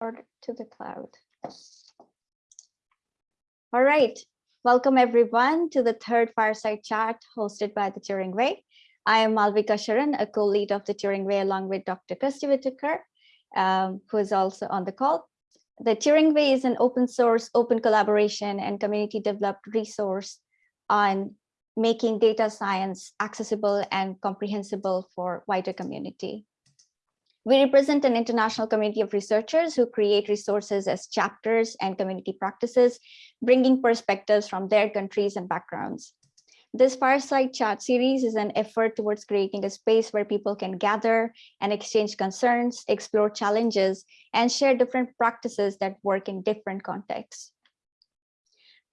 or to the cloud. All right, welcome everyone to the third fireside chat hosted by the Turing Way. I am Malvika Sharan, a co-lead of the Turing Way along with Dr. Kirstie Whitaker, um, who is also on the call. The Turing Way is an open source, open collaboration and community developed resource on making data science accessible and comprehensible for wider community. We represent an international community of researchers who create resources as chapters and community practices, bringing perspectives from their countries and backgrounds. This fireside chat series is an effort towards creating a space where people can gather and exchange concerns, explore challenges, and share different practices that work in different contexts.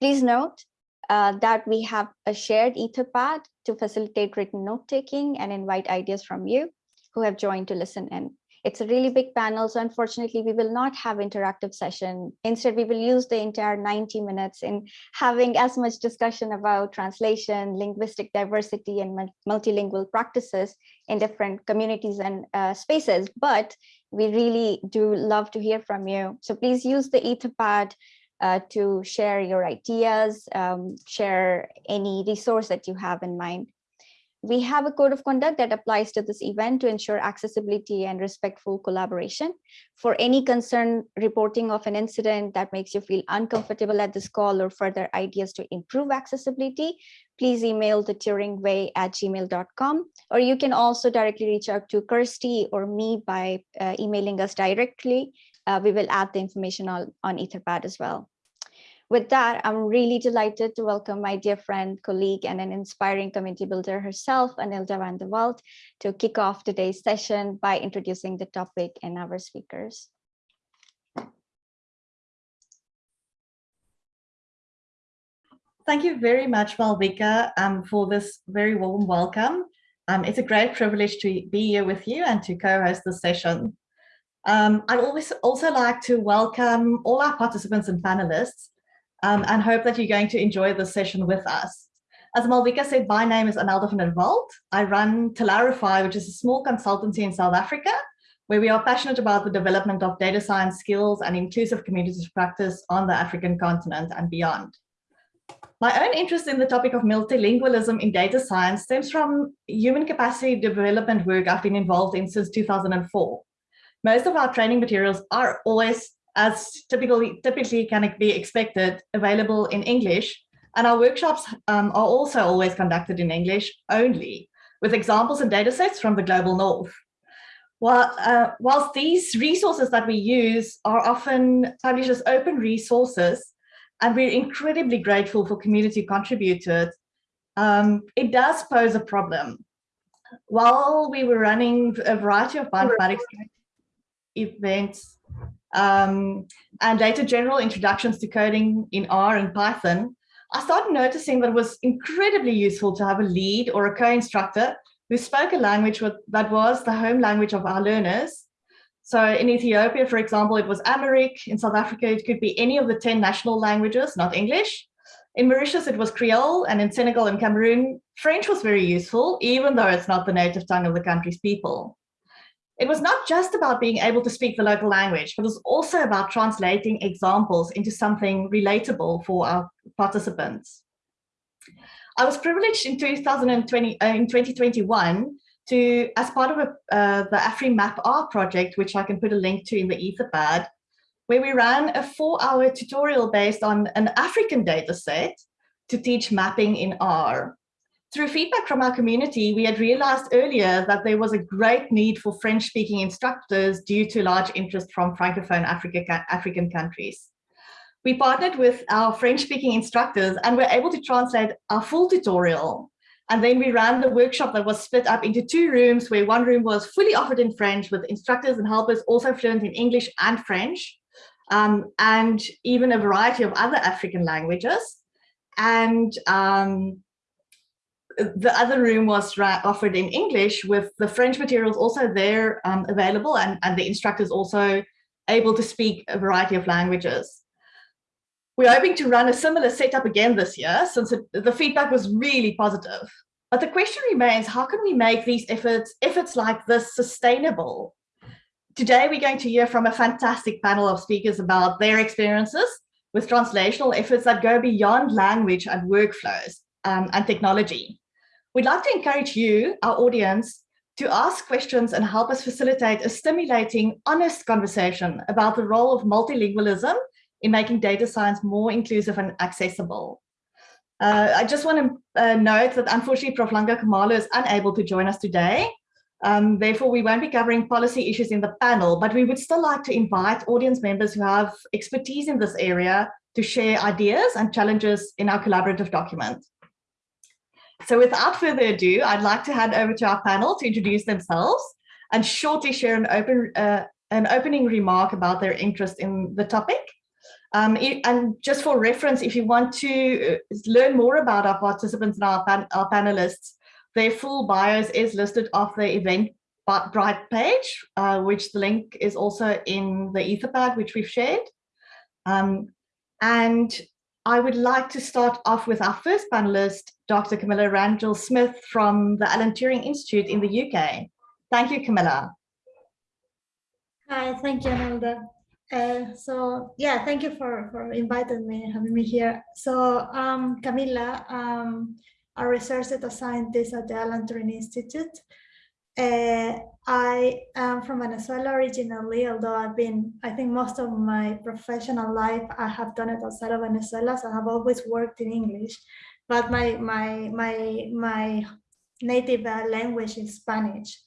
Please note uh, that we have a shared etherpad to facilitate written note-taking and invite ideas from you who have joined to listen in. It's a really big panel, so unfortunately we will not have interactive session. Instead, we will use the entire 90 minutes in having as much discussion about translation, linguistic diversity, and multilingual practices in different communities and uh, spaces. But we really do love to hear from you. So please use the Etherpad uh, to share your ideas, um, share any resource that you have in mind we have a code of conduct that applies to this event to ensure accessibility and respectful collaboration. For any concern reporting of an incident that makes you feel uncomfortable at this call or further ideas to improve accessibility, please email the turingway at gmail.com, or you can also directly reach out to Kirstie or me by uh, emailing us directly. Uh, we will add the information on, on Etherpad as well. With that, I'm really delighted to welcome my dear friend, colleague, and an inspiring community builder herself, Anelda van der Walt, to kick off today's session by introducing the topic and our speakers. Thank you very much, Malvika, um, for this very warm welcome. Um, it's a great privilege to be here with you and to co-host this session. Um, I'd always also like to welcome all our participants and panelists um, and hope that you're going to enjoy this session with us. As Malvika said, my name is Anelda van der Walt. I run Talarify, which is a small consultancy in South Africa, where we are passionate about the development of data science skills and inclusive communities of practice on the African continent and beyond. My own interest in the topic of multilingualism in data science stems from human capacity development work I've been involved in since 2004. Most of our training materials are always as typically, typically can be expected, available in English. And our workshops um, are also always conducted in English only, with examples and data sets from the global north. While, uh, whilst these resources that we use are often published as open resources, and we're incredibly grateful for community contributors, um, it does pose a problem. While we were running a variety of bioinformatics events um, and later general introductions to coding in R and Python, I started noticing that it was incredibly useful to have a lead or a co-instructor who spoke a language that was the home language of our learners. So in Ethiopia, for example, it was Amharic. In South Africa, it could be any of the 10 national languages, not English. In Mauritius, it was Creole, and in Senegal and Cameroon, French was very useful, even though it's not the native tongue of the country's people. It was not just about being able to speak the local language, but it was also about translating examples into something relatable for our participants. I was privileged in 2020, uh, in 2021 to, as part of a, uh, the afrimapr project, which I can put a link to in the Etherpad, where we ran a four hour tutorial based on an African data set to teach mapping in R. Through feedback from our community, we had realized earlier that there was a great need for French-speaking instructors due to large interest from Francophone Africa, African countries. We partnered with our French-speaking instructors and were able to translate our full tutorial. And then we ran the workshop that was split up into two rooms where one room was fully offered in French with instructors and helpers also fluent in English and French, um, and even a variety of other African languages. And um, the other room was offered in English with the French materials also there um, available and, and the instructors also able to speak a variety of languages. We're hoping to run a similar setup again this year since it, the feedback was really positive. But the question remains, how can we make these efforts, efforts like this sustainable? today we're going to hear from a fantastic panel of speakers about their experiences with translational efforts that go beyond language and workflows um, and technology. We'd like to encourage you, our audience, to ask questions and help us facilitate a stimulating, honest conversation about the role of multilingualism in making data science more inclusive and accessible. Uh, I just want to uh, note that unfortunately Prof. Langa Khumalo is unable to join us today. Um, therefore, we won't be covering policy issues in the panel, but we would still like to invite audience members who have expertise in this area to share ideas and challenges in our collaborative document. So without further ado, I'd like to hand over to our panel to introduce themselves and shortly share an open uh, an opening remark about their interest in the topic. Um, and just for reference, if you want to uh, learn more about our participants and our, pan our panelists, their full bios is listed off the Eventbrite page, uh, which the link is also in the Etherpad, which we've shared. Um, and I would like to start off with our first panelist, Dr. Camila Rangel Smith from the Alan Turing Institute in the UK. Thank you, Camila. Hi, thank you, Anelda. Uh, so yeah, thank you for, for inviting me, having me here. So um, Camila, um, a research data scientist at the Alan Turing Institute. Uh, I am from Venezuela originally, although I've been, I think most of my professional life, I have done it outside of Venezuela, so I have always worked in English, but my, my, my, my native uh, language is Spanish.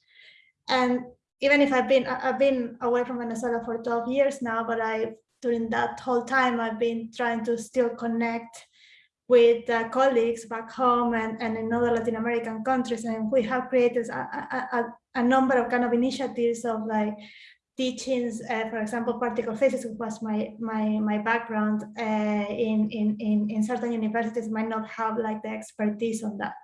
And even if I've been, I've been away from Venezuela for 12 years now, but I, during that whole time, I've been trying to still connect with uh, colleagues back home and, and in other Latin American countries. And we have created a, a, a number of kind of initiatives of like teachings, uh, for example, particle physics, which was my my my background uh, in, in in in certain universities might not have like the expertise on that.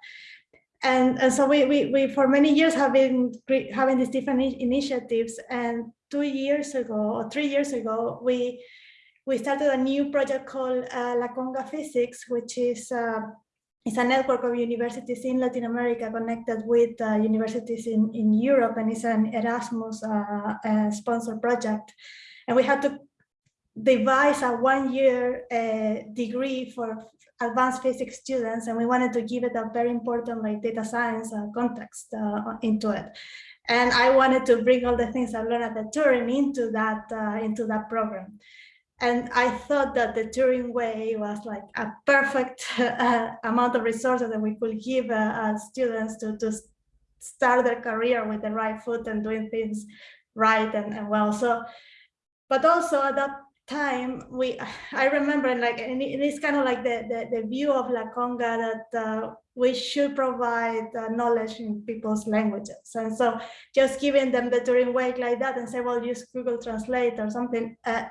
And, and so we, we, we for many years have been having these different initiatives and two years ago or three years ago we we started a new project called uh, La Conga Physics, which is uh, it's a network of universities in Latin America connected with uh, universities in, in Europe, and it's an Erasmus uh, uh, sponsored project. And we had to devise a one-year uh, degree for advanced physics students, and we wanted to give it a very important like data science context into it and I wanted to bring all the things I learned at the Turing into that uh, into that program. And I thought that the Turing way was like a perfect uh, amount of resources that we could give uh, uh, students to, to start their career with the right foot and doing things right and, and well. So, but also at that time, we I remember like, and it's kind of like the, the, the view of La Conga that uh, we should provide uh, knowledge in people's languages. And so just giving them the Turing way like that and say, well, use Google Translate or something, uh,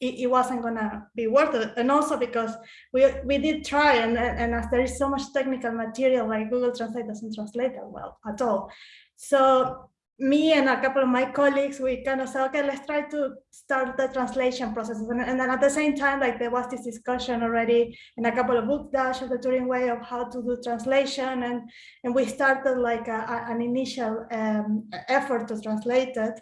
it, it, wasn't gonna be worth it. And also because we we did try and, and as there is so much technical material like Google Translate doesn't translate that well at all. So me and a couple of my colleagues, we kind of said, okay, let's try to start the translation process. And, and, then at the same time, like there was this discussion already in a couple of book dash of the Turing way of how to do translation. And, and we started like a, a, an initial um, effort to translate it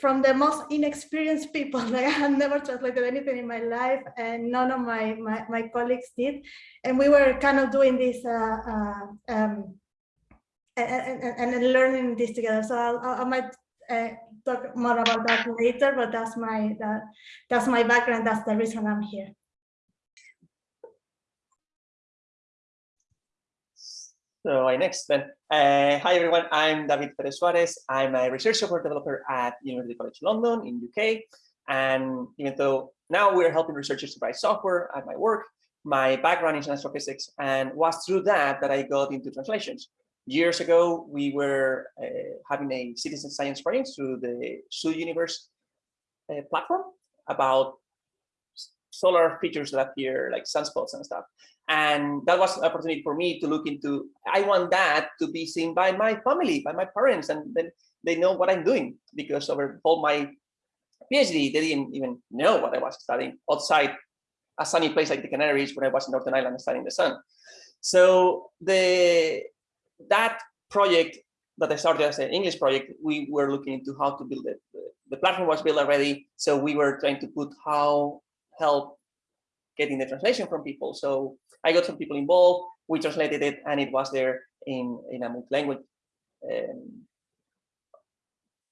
from the most inexperienced people. Like I had never translated anything in my life and none of my, my, my colleagues did. And we were kind of doing this uh, uh, um, and, and, and, learning this together. So I'll, I might uh, talk more about that later, but that's my, that, that's my background. That's the reason I'm here. So I next then. Uh, hi everyone, I'm David Perez Suarez. I'm a research software developer at University College London in UK. And even though now we're helping researchers to write software at my work, my background is in astrophysics and was through that that I got into translations. Years ago, we were uh, having a citizen science project through the Zooniverse uh, platform about solar features that appear like sunspots and stuff. And that was an opportunity for me to look into, I want that to be seen by my family, by my parents, and then they know what I'm doing because over all my PhD, they didn't even know what I was studying outside a sunny place like the Canaries when I was in Northern Ireland studying the sun. So the that project that I started as an English project, we were looking into how to build it, the platform was built already. So we were trying to put how help getting the translation from people. So I got some people involved. We translated it, and it was there in in a multi-language um,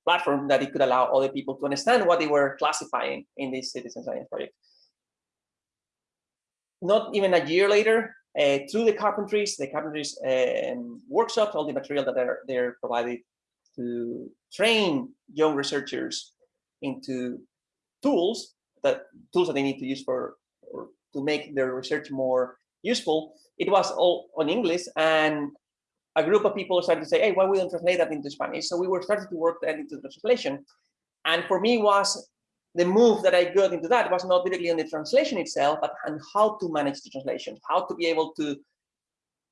platform that it could allow other people to understand what they were classifying in this citizen science project. Not even a year later, uh, through the carpentries, the carpentries um, workshops, all the material that are they're provided to train young researchers into tools that tools that they need to use for to make their research more useful. It was all on English, and a group of people started to say, "Hey, why we don't translate that into Spanish?" So we were starting to work into the translation, and for me was the move that I got into that was not directly on the translation itself, but on how to manage the translation, how to be able to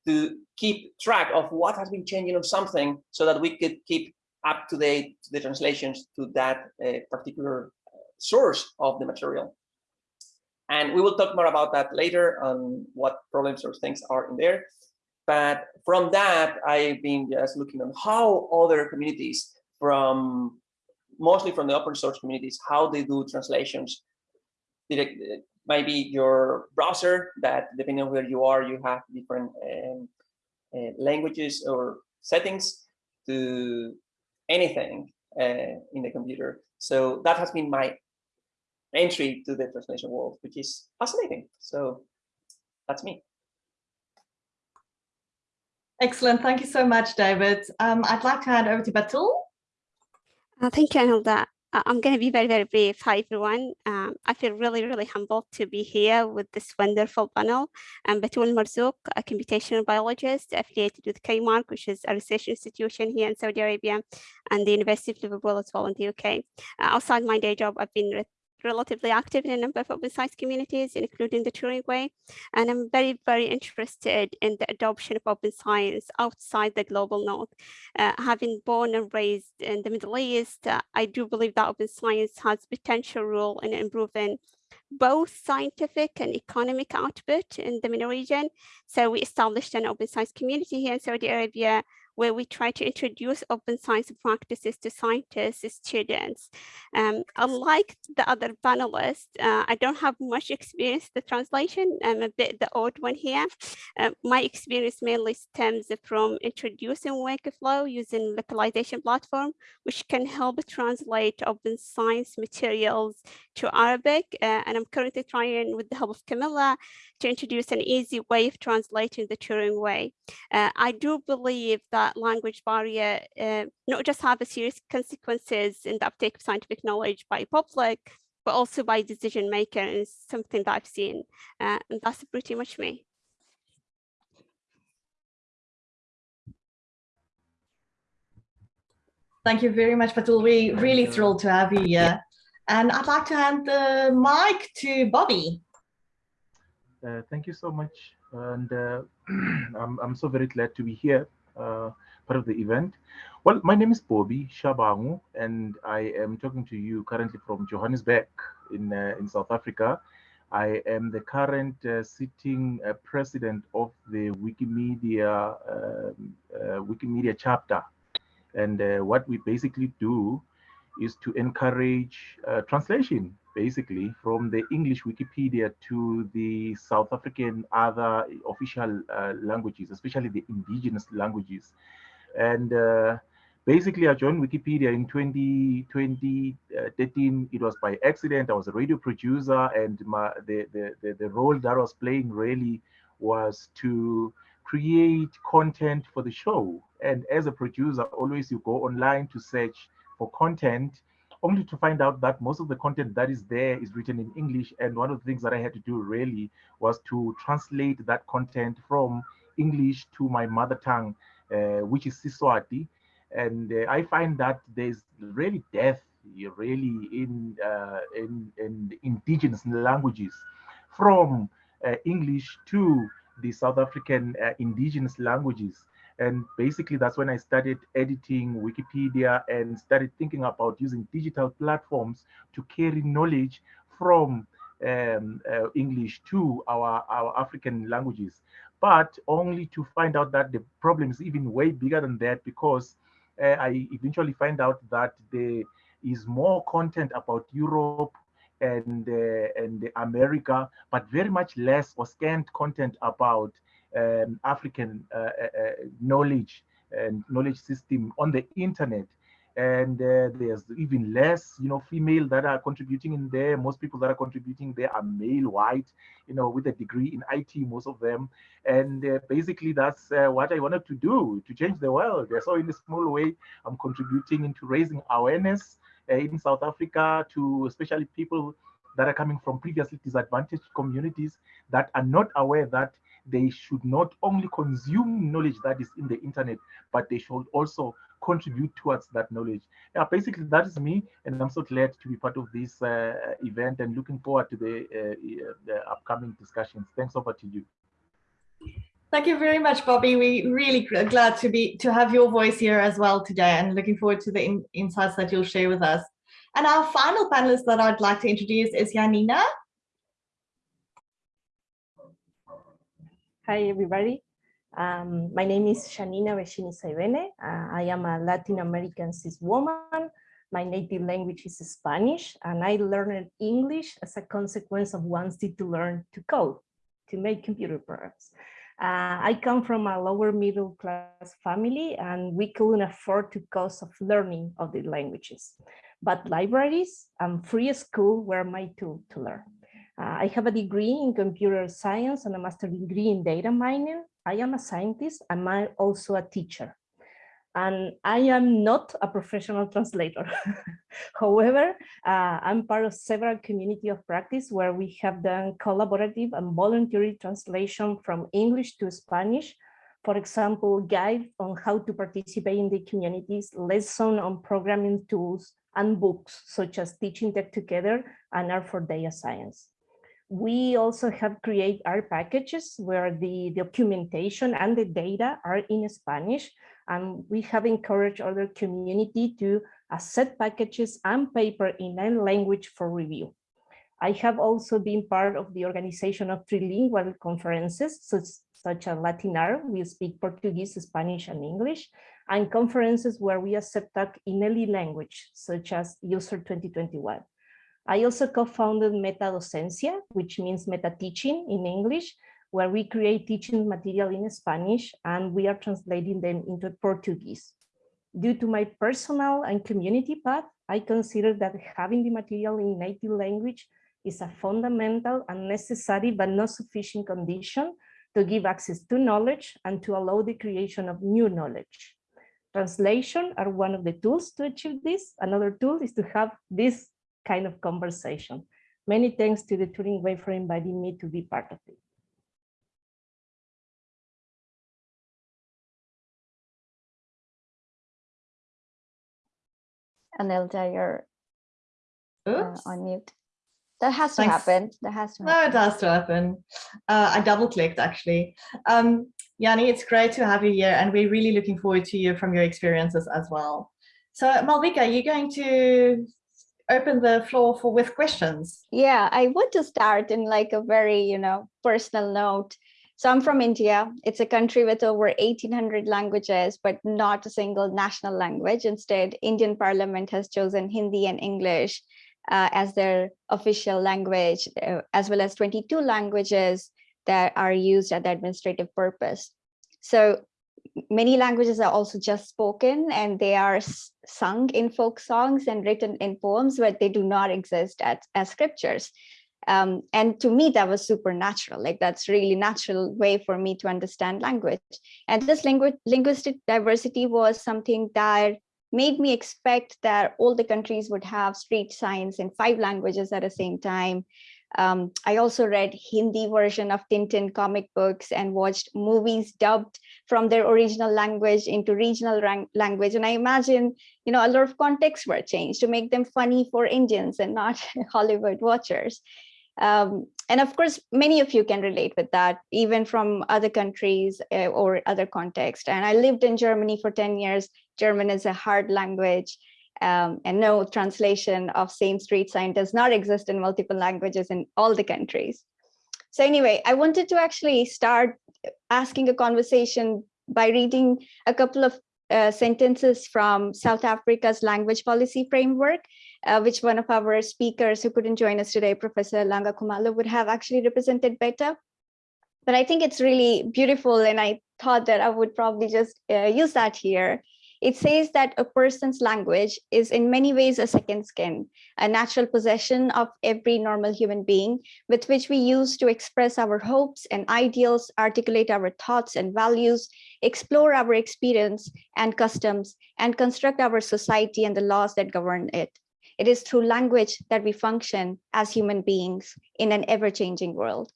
to keep track of what has been changing on something so that we could keep up to date the translations to that uh, particular source of the material. And we will talk more about that later on what problems or things are in there. But from that, I've been just looking on how other communities from mostly from the open source communities, how they do translations. Maybe your browser that depending on where you are, you have different um, uh, languages or settings to anything uh, in the computer. So that has been my entry to the translation world, which is fascinating. So that's me. Excellent. Thank you so much, David. Um, I'd like to hand over to Batool. Uh, thank you, Anelda. I'm going to be very, very brief. Hi, everyone. Um, I feel really, really humbled to be here with this wonderful panel. I'm Batool Marzouk, a computational biologist affiliated with KMARC, which is a research institution here in Saudi Arabia, and the University of Liverpool as well in the UK. Uh, outside my day job, I've been relatively active in a number of open science communities, including the Turing Way. And I'm very, very interested in the adoption of open science outside the global north. Uh, having born and raised in the Middle East, uh, I do believe that open science has potential role in improving both scientific and economic output in the MENA region. So we established an open science community here in Saudi Arabia where we try to introduce open science practices to scientists, students. Um, unlike the other panelists, uh, I don't have much experience the translation. I'm a bit the odd one here. Uh, my experience mainly stems from introducing Wikiflow using localization platform, which can help translate open science materials to Arabic. Uh, and I'm currently trying with the help of Camila to introduce an easy way of translating the Turing way. Uh, I do believe that language barrier uh, not just have a serious consequences in the uptake of scientific knowledge by public, but also by decision maker is something that I've seen. Uh, and that's pretty much me. Thank you very much, Batool. We're really thrilled to have you here. And I'd like to hand the mic to Bobby. Uh, thank you so much. And uh, I'm, I'm so very glad to be here, uh, part of the event. Well, my name is Bobby Shabangu, and I am talking to you currently from Johannesburg in, uh, in South Africa. I am the current uh, sitting uh, president of the Wikimedia um, Wikimedia chapter. And what we basically do is to encourage translation basically from the English Wikipedia to the South African other official uh, languages, especially the indigenous languages. And uh, basically I joined Wikipedia in 20, 2013. It was by accident. I was a radio producer and my, the, the, the, the role that I was playing really was to create content for the show. And as a producer, always you go online to search for content only to find out that most of the content that is there is written in English. And one of the things that I had to do really was to translate that content from English to my mother tongue, uh, which is Siswati. And uh, I find that there's really depth really in, uh, in, in indigenous languages from uh, English to the South African uh, indigenous languages. And basically, that's when I started editing Wikipedia and started thinking about using digital platforms to carry knowledge from um, uh, English to our, our African languages, but only to find out that the problem is even way bigger than that because uh, I eventually find out that there is more content about Europe and uh, and America, but very much less or scant content about um, African uh, uh, uh, knowledge and knowledge system on the internet. And there's even less, you know, female that are contributing in there. Most people that are contributing there are male, white, you know, with a degree in IT, most of them. And basically, that's what I wanted to do to change the world. So, in a small way, I'm contributing into raising awareness in South Africa to especially people that are coming from previously disadvantaged communities that are not aware that they should not only consume knowledge that is in the internet, but they should also contribute towards that knowledge. Yeah, basically that is me, and I'm so glad to be part of this uh, event and looking forward to the, uh, the upcoming discussions. Thanks over to you. Thank you very much, Bobby. We really glad to be to have your voice here as well today and looking forward to the in, insights that you'll share with us. And our final panelist that I'd like to introduce is Yanina. Hi, everybody. Um, my name is Yanina Bellini Saibene. Uh, I am a Latin American cis woman. My native language is Spanish, and I learned English as a consequence of wanting to learn to code, to make computer programs. Uh, I come from a lower middle class family and we couldn't afford to cost of learning of the languages. But libraries and free school were my tool to learn. Uh, I have a degree in computer science and a master degree in data mining. I am a scientist and I'm also a teacher and I am not a professional translator. However, uh, I'm part of several community of practice where we have done collaborative and voluntary translation from English to Spanish. For example, guide on how to participate in the communities, lesson on programming tools, and books such as Teaching Tech Together and R for Data Science. We also have create R packages where the documentation and the data are in Spanish and we have encouraged other community to accept packages and paper in a language for review. I have also been part of the organization of trilingual conferences, such, such as LatinR, we speak Portuguese, Spanish, and English, and conferences where we accept talk in any language, such as useR 2021. I also co-founded MetaDocencia, which means meta teaching in English, where we create teaching material in Spanish and we are translating them into Portuguese. Due to my personal and community path, I consider that having the material in native language is a fundamental and necessary but not sufficient condition to give access to knowledge and to allow the creation of new knowledge. Translation are one of the tools to achieve this. Another tool is to have this kind of conversation. Many thanks to the Turing Way for inviting me to be part of it. Anelda, you're uh, on mute. That has to Thanks. happen. That has to happen. No, it has to happen. Uh, I double clicked actually. Um, Yanni, it's great to have you here and we're really looking forward to you from your experiences as well. So Malvika, you're going to open the floor for with questions. Yeah, I want to start in like a very, you know, personal note. So I'm from India. It's a country with over 1800 languages, but not a single national language. Instead, Indian parliament has chosen Hindi and English uh, as their official language, uh, as well as 22 languages that are used at the administrative purpose. So many languages are also just spoken and they are sung in folk songs and written in poems, but they do not exist as, as scriptures. Um, and to me, that was supernatural. Like that's really natural way for me to understand language. And this lingu linguistic diversity was something that made me expect that all the countries would have street signs in five languages at the same time. Um, I also read Hindi version of Tintin comic books and watched movies dubbed from their original language into regional language. And I imagine, you know, a lot of contexts were changed to make them funny for Indians and not Hollywood watchers. Um, and of course, many of you can relate with that, even from other countries uh, or other contexts. And I lived in Germany for 10 years. German is a hard language. Um, and no translation of same street sign does not exist in multiple languages in all the countries. So anyway, I wanted to actually start asking a conversation by reading a couple of uh, sentences from South Africa's language policy framework, uh, which one of our speakers who couldn't join us today, Professor Langa Khumalo, would have actually represented better. But I think it's really beautiful, and I thought that I would probably just uh, use that here. It says that a person's language is in many ways a second skin, a natural possession of every normal human being with which we use to express our hopes and ideals, articulate our thoughts and values, explore our experience and customs, and construct our society and the laws that govern it. It is through language that we function as human beings in an ever-changing world.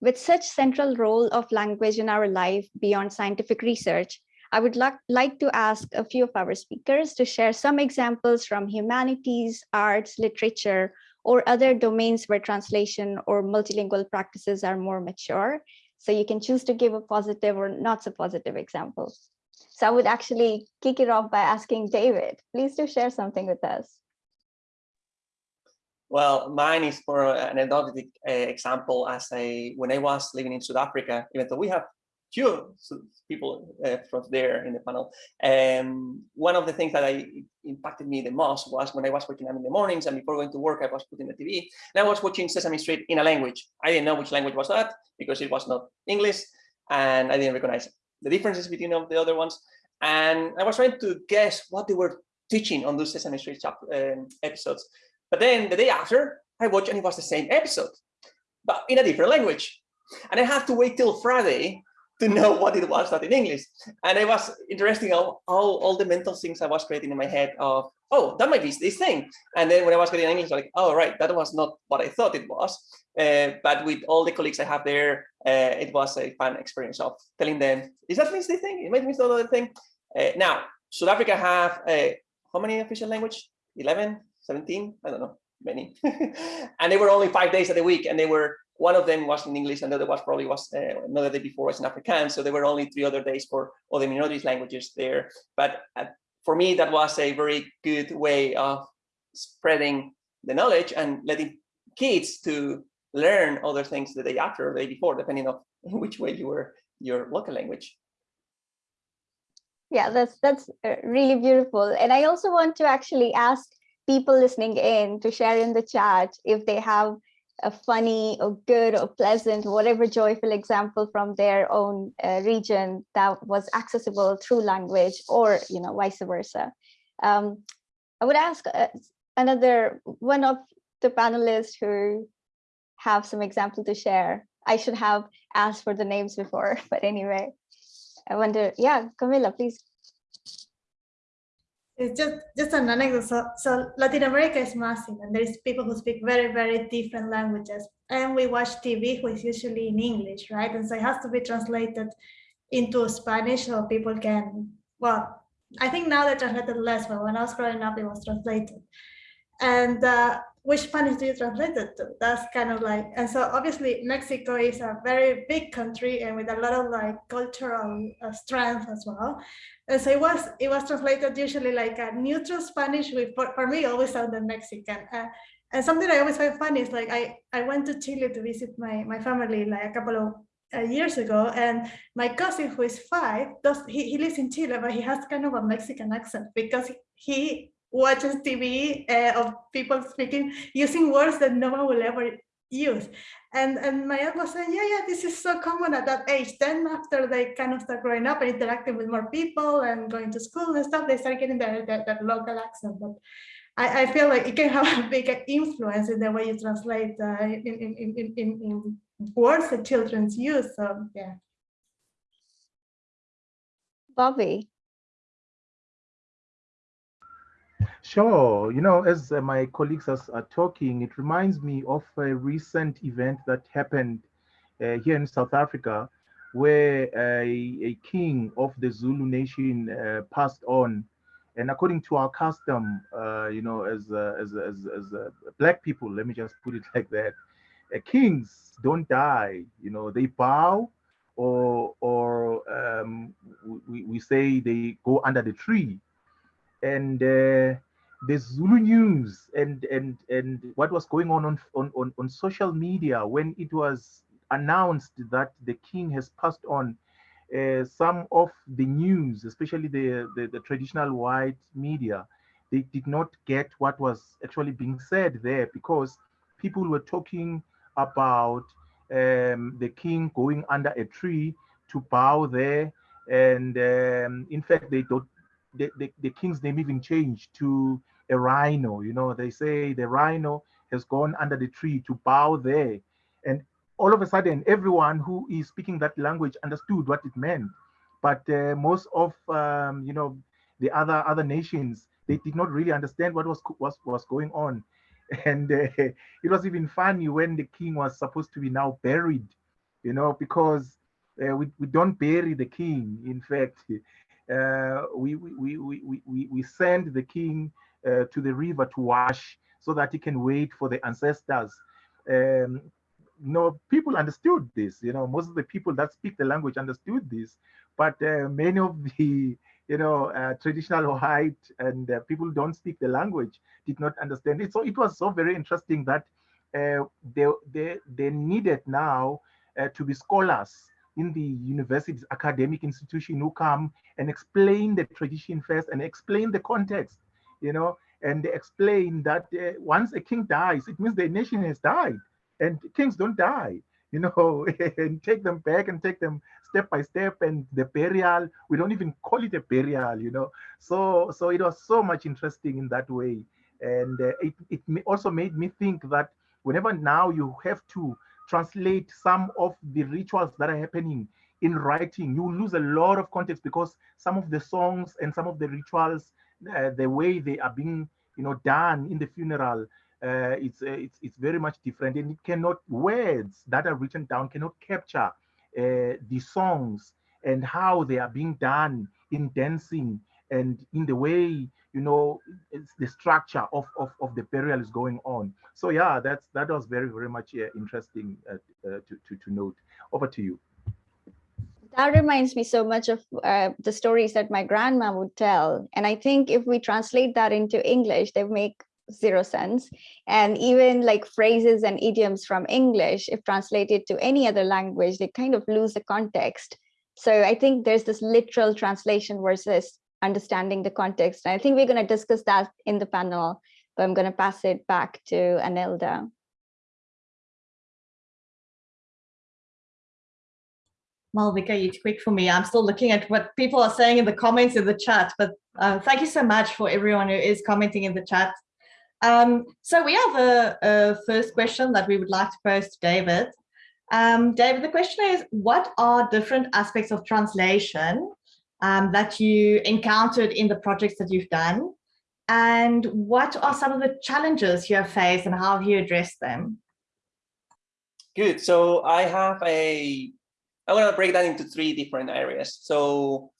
With such central role of language in our life beyond scientific research, I would like to ask a few of our speakers to share some examples from humanities, arts, literature, or other domains where translation or multilingual practices are more mature. So you can choose to give a positive or not so positive example. So I would actually kick it off by asking David, please do share something with us. Well, mine is for an anecdotic uh, example as I, when I was living in South Africa, even though we have few people uh, from there in the panel. And one of the things that I impacted me the most was when I was waking up in the mornings and before going to work, I was putting the TV and I was watching Sesame Street in a language. I didn't know which language was that because it was not English and I didn't recognize the differences between the other ones. And I was trying to guess what they were teaching on those Sesame Street um, episodes. But then the day after, I watched and it was the same episode, but in a different language. And I had to wait till Friday to know what it was not in English. And it was interesting how, how all the mental things I was creating in my head of, oh, that might be this thing. And then when I was getting English, like, oh, right, that was not what I thought it was. Uh, but with all the colleagues I have there, uh, it was a fun experience of telling them, is that means this thing? It might mean another thing. Uh, now, South Africa have, uh, how many official language? 11, 17? I don't know, many. and they were only five days of the week and they were one of them was in English, and the other was probably was uh, another day before was in Afrikaans. So there were only three other days for all the minorities languages there. But uh, for me, that was a very good way of spreading the knowledge and letting kids to learn other things the day after or the day before, depending on which way you were your local language. Yeah, that's that's uh, really beautiful. And I also want to actually ask people listening in to share in the chat if they have a funny or good or pleasant, whatever joyful example from their own uh, region that was accessible through language or, you know, vice versa. Um, I would ask uh, another one of the panelists who have some example to share. I should have asked for the names before, but anyway, I wonder, yeah, Camila, please it's just just an anecdote. So, so Latin America is massive, and there's people who speak very very different languages. And we watch TV, which is usually in English, right? And so it has to be translated into Spanish, so people can. Well, I think now they're translated less, but when I was growing up, it was translated. And uh, which Spanish do you translate it to? That's kind of like, and so obviously Mexico is a very big country and with a lot of like cultural uh, strength as well. And so it was it was translated usually like a neutral Spanish, with for, for me always sounded Mexican. Uh, and something I always find funny is like I I went to Chile to visit my my family like a couple of uh, years ago, and my cousin who is five does he, he lives in Chile, but he has kind of a Mexican accent because he watches TV uh, of people speaking using words that no one will ever use. And and my aunt was saying, yeah, yeah, this is so common at that age. Then after they kind of start growing up and interacting with more people and going to school and stuff, they start getting that, that, local accent. But I, I feel like it can have a big influence in the way you translate uh, in, in, in, in, in words that children use. So yeah. Bobby. Sure. You know, as uh, my colleagues are, are, talking, it reminds me of a recent event that happened uh, here in South Africa, where a, a king of the Zulu nation uh, passed on. And according to our custom, uh, you know, as, as, as, as black people, let me just put it like that, uh, kings don't die, you know, they bow or, or um, we, we say they go under the tree and uh, the Zulu news and and and what was going on on, on on social media when it was announced that the king has passed on. uh, some of the news, especially the, the, the traditional white media, they did not get what was actually being said there because people were talking about um, the king going under a tree to bow there. And um, in fact, they don't, the, the, the, king's name even changed to a rhino. You know, they say the rhino has gone under the tree to bow there. And all of a sudden, everyone who is speaking that language understood what it meant. But uh, most of, um, you know, the other other nations, they did not really understand what was was, was going on. And uh, it was even funny when the king was supposed to be now buried, you know, because uh, we, we don't bury the king. In fact, we, we, we, we, we, send the king uh, to the river to wash so that he can wait for the ancestors. Um, know, people understood this, you know, most of the people that speak the language understood this, but uh, many of the, you know, uh, traditional white and uh, people don't speak the language did not understand it. So it was so very interesting that uh, they, they, they needed now uh, to be scholars in the university's academic institution who come and explain the tradition first and explain the context, you know, and they explain that uh, once a king dies, it means the nation has died and kings don't die, you know, and take them back and take them step by step and the burial, we don't even call it a burial, you know. So, so it was so much interesting in that way. And uh, it, it also made me think that whenever now you have to translate some of the rituals that are happening in writing, you lose a lot of context because some of the songs and some of the rituals, uh, the way they are being, you know, done in the funeral, uh, it's, uh, it's, it's very much different. And it cannot, words that are written down cannot capture uh, the songs and how they are being done in dancing and in the way you know the structure of, of, of the burial is going on. So yeah that's that was very very much uh, interesting uh, uh, to, to to note. Over to you. That reminds me so much of uh, the stories that my grandma would tell. And i think if we translate that into english they make zero sense. And even like phrases and idioms from english if translated to any other language they kind of lose the context. So i think there's this literal translation versus understanding the context. And I think we're going to discuss that in the panel, but I'm going to pass it back to Anelda. Malvika, you're quick for me. I'm still looking at what people are saying in the comments in the chat, but uh, thank you so much for everyone who is commenting in the chat. Um, so we have a, a, first question that we would like to pose to David. Um, David, the question is, what are different aspects of translation um, that you encountered in the projects that you've done? And what are some of the challenges you have faced and how have you addressed them? Good. So I have a, I'm going to break that into three different areas. So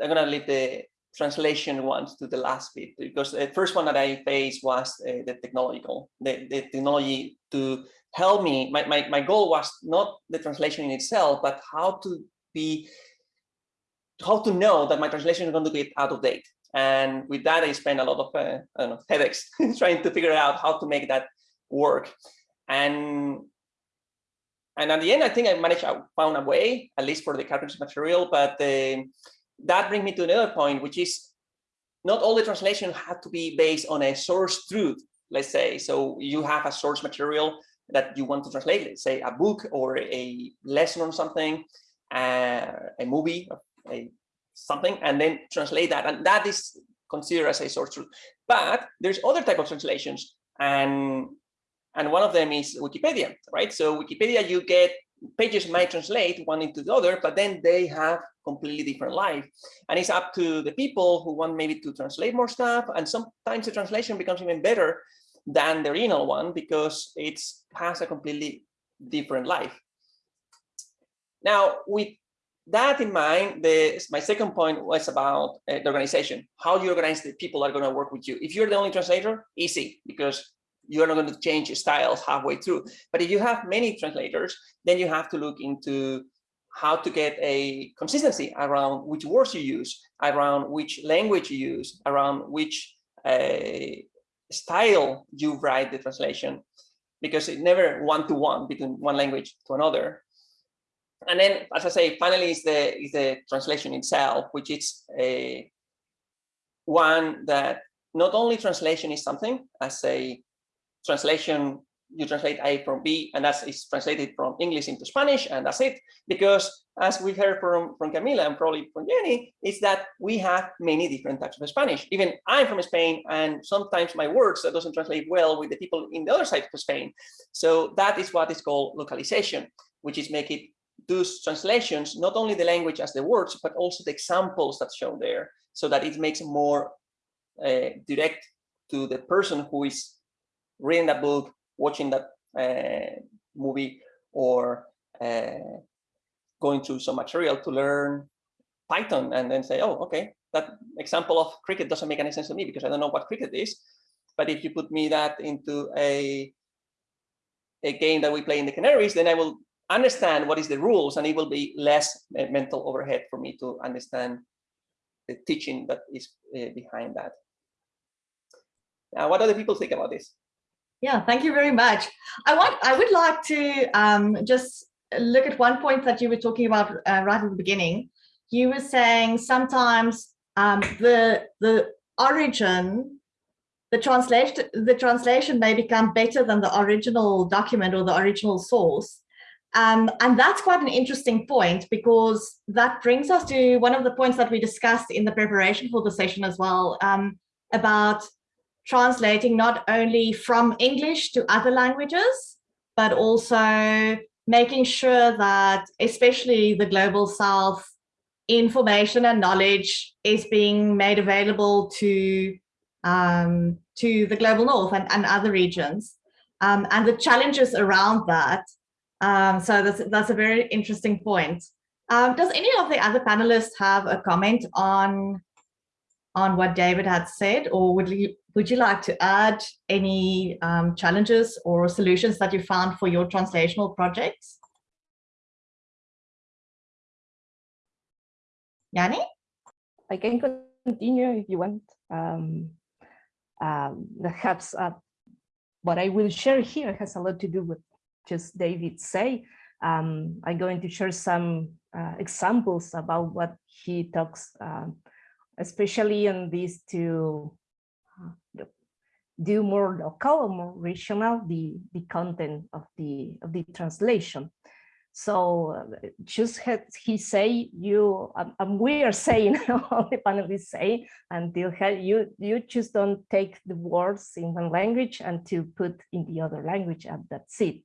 I'm going to leave the translation ones to the last bit because the first one that I faced was uh, the technological, the, the technology to help me. My, my, my goal was not the translation in itself, but how to be how to know that my translation is going to get out of date. And with that, I spent a lot of uh, I don't know, headaches trying to figure out how to make that work. And and at the end, I think I managed, I found a way, at least for the cartridge material. But uh, that brings me to another point, which is not all the translation had to be based on a source truth, let's say. So you have a source material that you want to translate, let's say a book or a lesson on something, uh, a movie, a something and then translate that. And that is considered as a source truth. But there's other type of translations and and one of them is wikipedia right? So wikipedia you get pages might translate one into the other but then they have completely different life. And it's up to the people who want maybe to translate more stuff and sometimes the translation becomes even better than the original one because it has a completely different life. Now with that in mind, the, my second point was about uh, the organization, how you organize the people that are going to work with you. If you're the only translator, easy, because you're not going to change styles halfway through. But if you have many translators, then you have to look into how to get a consistency around which words you use, around which language you use, around which uh, style you write the translation, because it never one-to-one -one between one language to another. And then, as I say, finally is the is the translation itself, which is a one that not only translation is something as a translation you translate A from B, and that's is translated from English into Spanish, and that's it. Because as we heard from, from Camila and probably from Jenny, is that we have many different types of Spanish. Even I'm from Spain, and sometimes my words that doesn't translate well with the people in the other side of Spain. So that is what is called localization, which is make it those translations, not only the language as the words, but also the examples that show there, so that it makes more uh, direct to the person who is reading that book watching that uh, movie or uh, going through some material to learn Python and then say, oh, okay, that example of cricket doesn't make any sense to me because I don't know what cricket is. But if you put me that into a, a game that we play in the Canaries, then I will understand what is the rules and it will be less mental overhead for me to understand the teaching that is uh, behind that. Now, what other people think about this? Yeah, thank you very much. I want, I would like to um, just look at one point that you were talking about uh, right at the beginning. You were saying sometimes um, the the origin, the translation, the translation may become better than the original document or the original source. Um, and that's quite an interesting point because that brings us to one of the points that we discussed in the preparation for the session as well um, about translating not only from English to other languages, but also making sure that especially the global south information and knowledge is being made available to um, to the global north and, and other regions um, and the challenges around that. Um, so that's, that's a very interesting point. Um, does any of the other panelists have a comment on on what David had said, or would you would you like to add any um, challenges or solutions that you found for your translational projects? Yanni? I can continue if you want. Um, um, perhaps uh, what I will share here has a lot to do with just David say. Um, I'm going to share some uh, examples about what he talks, uh, especially on these two do more local or more regional the the content of the of the translation so uh, just had he say you um, um, we are saying all the panelists say until you you just don't take the words in one language and to put in the other language and that's it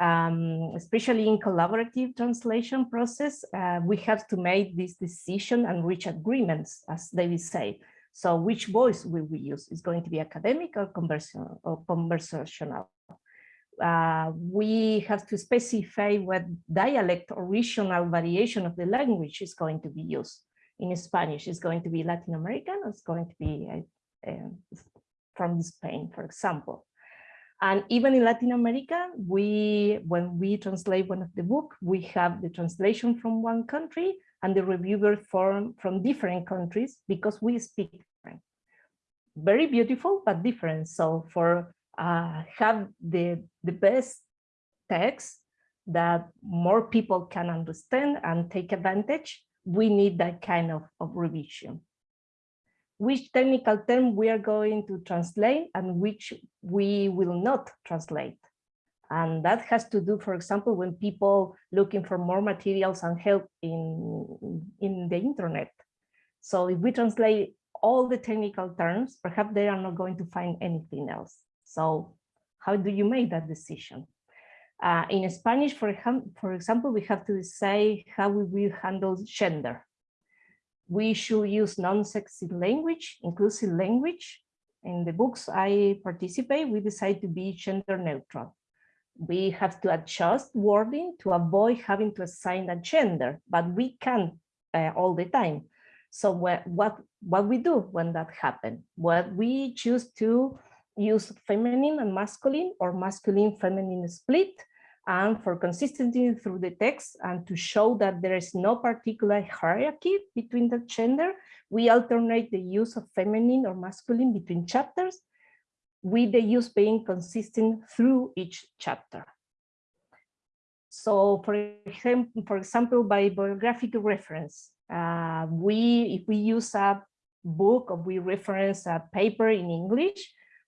um, especially in collaborative translation process uh, we have to make this decision and reach agreements as david said so which voice will we use? Is going to be academic or conversational? Or conversational? Uh, we have to specify what dialect or regional variation of the language is going to be used. In Spanish, is going to be Latin American, or it's going to be uh, uh, from Spain, for example. And even in Latin America, we when we translate one of the book, we have the translation from one country and the reviewer from, from different countries because we speak different. Very beautiful, but different. So for uh, have the, the best text that more people can understand and take advantage, we need that kind of, of revision. Which technical term we are going to translate and which we will not translate. And that has to do, for example, when people looking for more materials and help in, in the internet. So if we translate all the technical terms, perhaps they are not going to find anything else. So how do you make that decision? Uh, in Spanish, for, for example, we have to say how we will handle gender. We should use non-sexy language, inclusive language. In the books I participate, we decide to be gender neutral we have to adjust wording to avoid having to assign a gender, but we can uh, all the time. So what, what, what we do when that happens? What we choose to use feminine and masculine or masculine feminine split and for consistency through the text and to show that there is no particular hierarchy between the gender, we alternate the use of feminine or masculine between chapters with the use being consistent through each chapter. So for example, for example, by bibliographic reference, uh, we if we use a book or we reference a paper in English,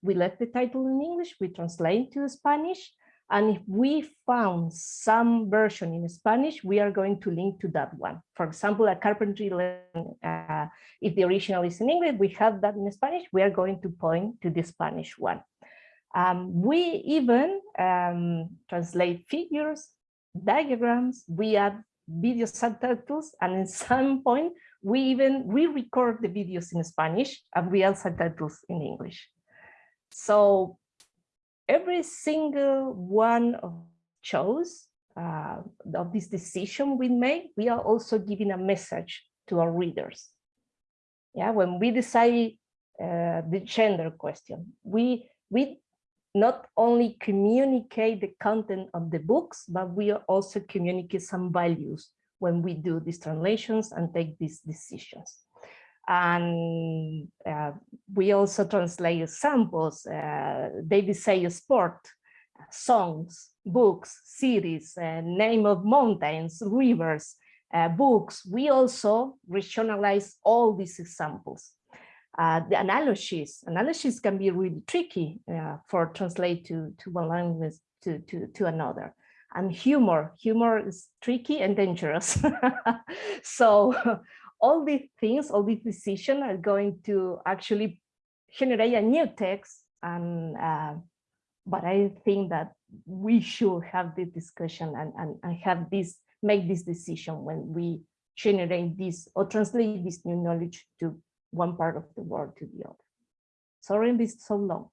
we let the title in English, we translate to Spanish, and if we found some version in Spanish, we are going to link to that one. For example, a carpentry, uh, if the original is in English, we have that in Spanish, we are going to point to the Spanish one. Um, we even um, translate figures, diagrams, we add video subtitles, and at some point, we even re-record the videos in Spanish and we add subtitles in English. So every single one of chose uh, of this decision we make, we are also giving a message to our readers. Yeah, when we decide uh, the gender question, we we not only communicate the content of the books, but we also communicate some values when we do these translations and take these decisions. And uh, we also translate samples, uh, David say sport, songs, books, cities, uh, name of mountains, rivers, uh, books. We also regionalize all these examples. Uh, the analogies, analogies can be really tricky uh, for translate to, to one language to, to, to another. And humor, humor is tricky and dangerous. so all these things, all these decisions are going to actually generate a new text. And uh, but I think that we should have this discussion and, and, and have this, make this decision when we generate this or translate this new knowledge to one part of the world to the other. Sorry, it's so long.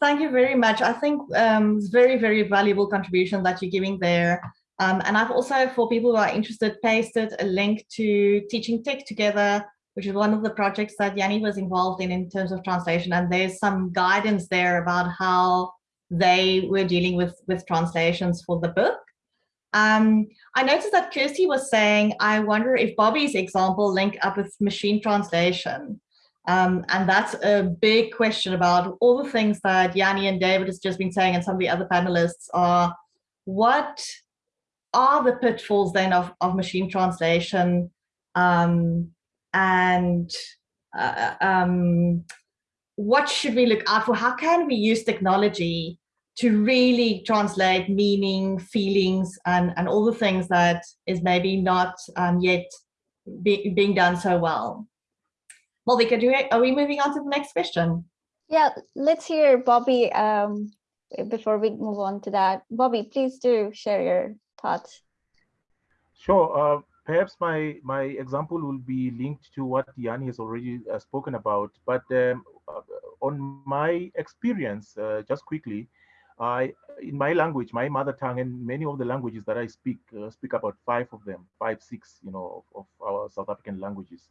Thank you very much. I think um, it's very, very valuable contribution that you're giving there. Um, and I've also, for people who are interested, pasted a link to Teaching Tech Together, which is one of the projects that Yanni was involved in in terms of translation. And there's some guidance there about how they were dealing with, with translations for the book. Um, I noticed that Kirstie was saying, I wonder if Bobby's example link up with machine translation. Um, and that's a big question about all the things that Yanni and David has just been saying and some of the other panelists are what are the pitfalls then of, of machine translation um, and uh, um, what should we look out for? How can we use technology to really translate meaning, feelings, and, and all the things that is maybe not um, yet be, being done so well? Malvika, do we, are we moving on to the next question? Yeah, let's hear Bobby um, before we move on to that. Bobby, please do share your thoughts. Sure. Uh, perhaps my my example will be linked to what Yanni has already uh, spoken about. But um, uh, on my experience, uh, just quickly, I in my language, my mother tongue, and many of the languages that I speak, uh, speak about five of them, five, six, you know, of, of our South African languages.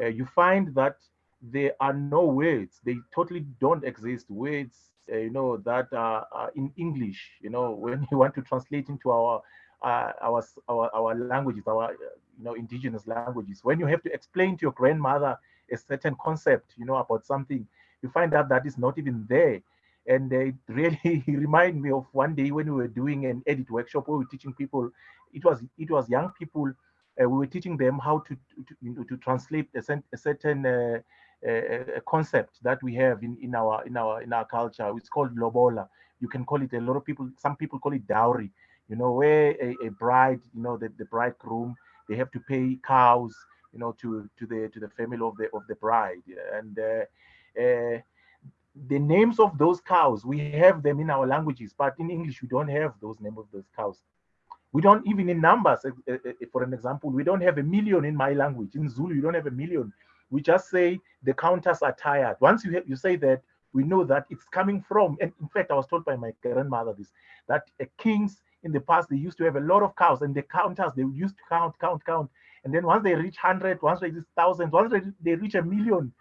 Uh, you find that there are no words; they totally don't exist. Words, you know, that are in English. You know, when you want to translate into our uh, our, our, our languages, our you know indigenous languages. When you have to explain to your grandmother a certain concept, you know about something, you find out that is not even there. And it really remind me of one day when we were doing an edit workshop where we were teaching people. It was it was young people. Uh, we were teaching them how to to, to translate a, a certain uh, a, concept that we have in, in our in our in our culture. It's called lobola. You can call it a lot of people. Some people call it dowry you know, where a, a bride, you know, the, the bridegroom, they have to pay cows, you know, to to the to the family of the of the bride. And uh, uh, the names of those cows, we have them in our languages, but in English, we don't have those names of those cows. We don't even in numbers, for an example, we don't have a million in my language. In Zulu, you don't have a million. We just say the counters are tired. Once you, have, you say that, we know that it's coming from, and in fact, I was told by my grandmother this, that a king's in the past, they used to have a lot of cows and the counters, they used to count, count, count. And then once they reach 100, once they reach thousands, once they reach a million,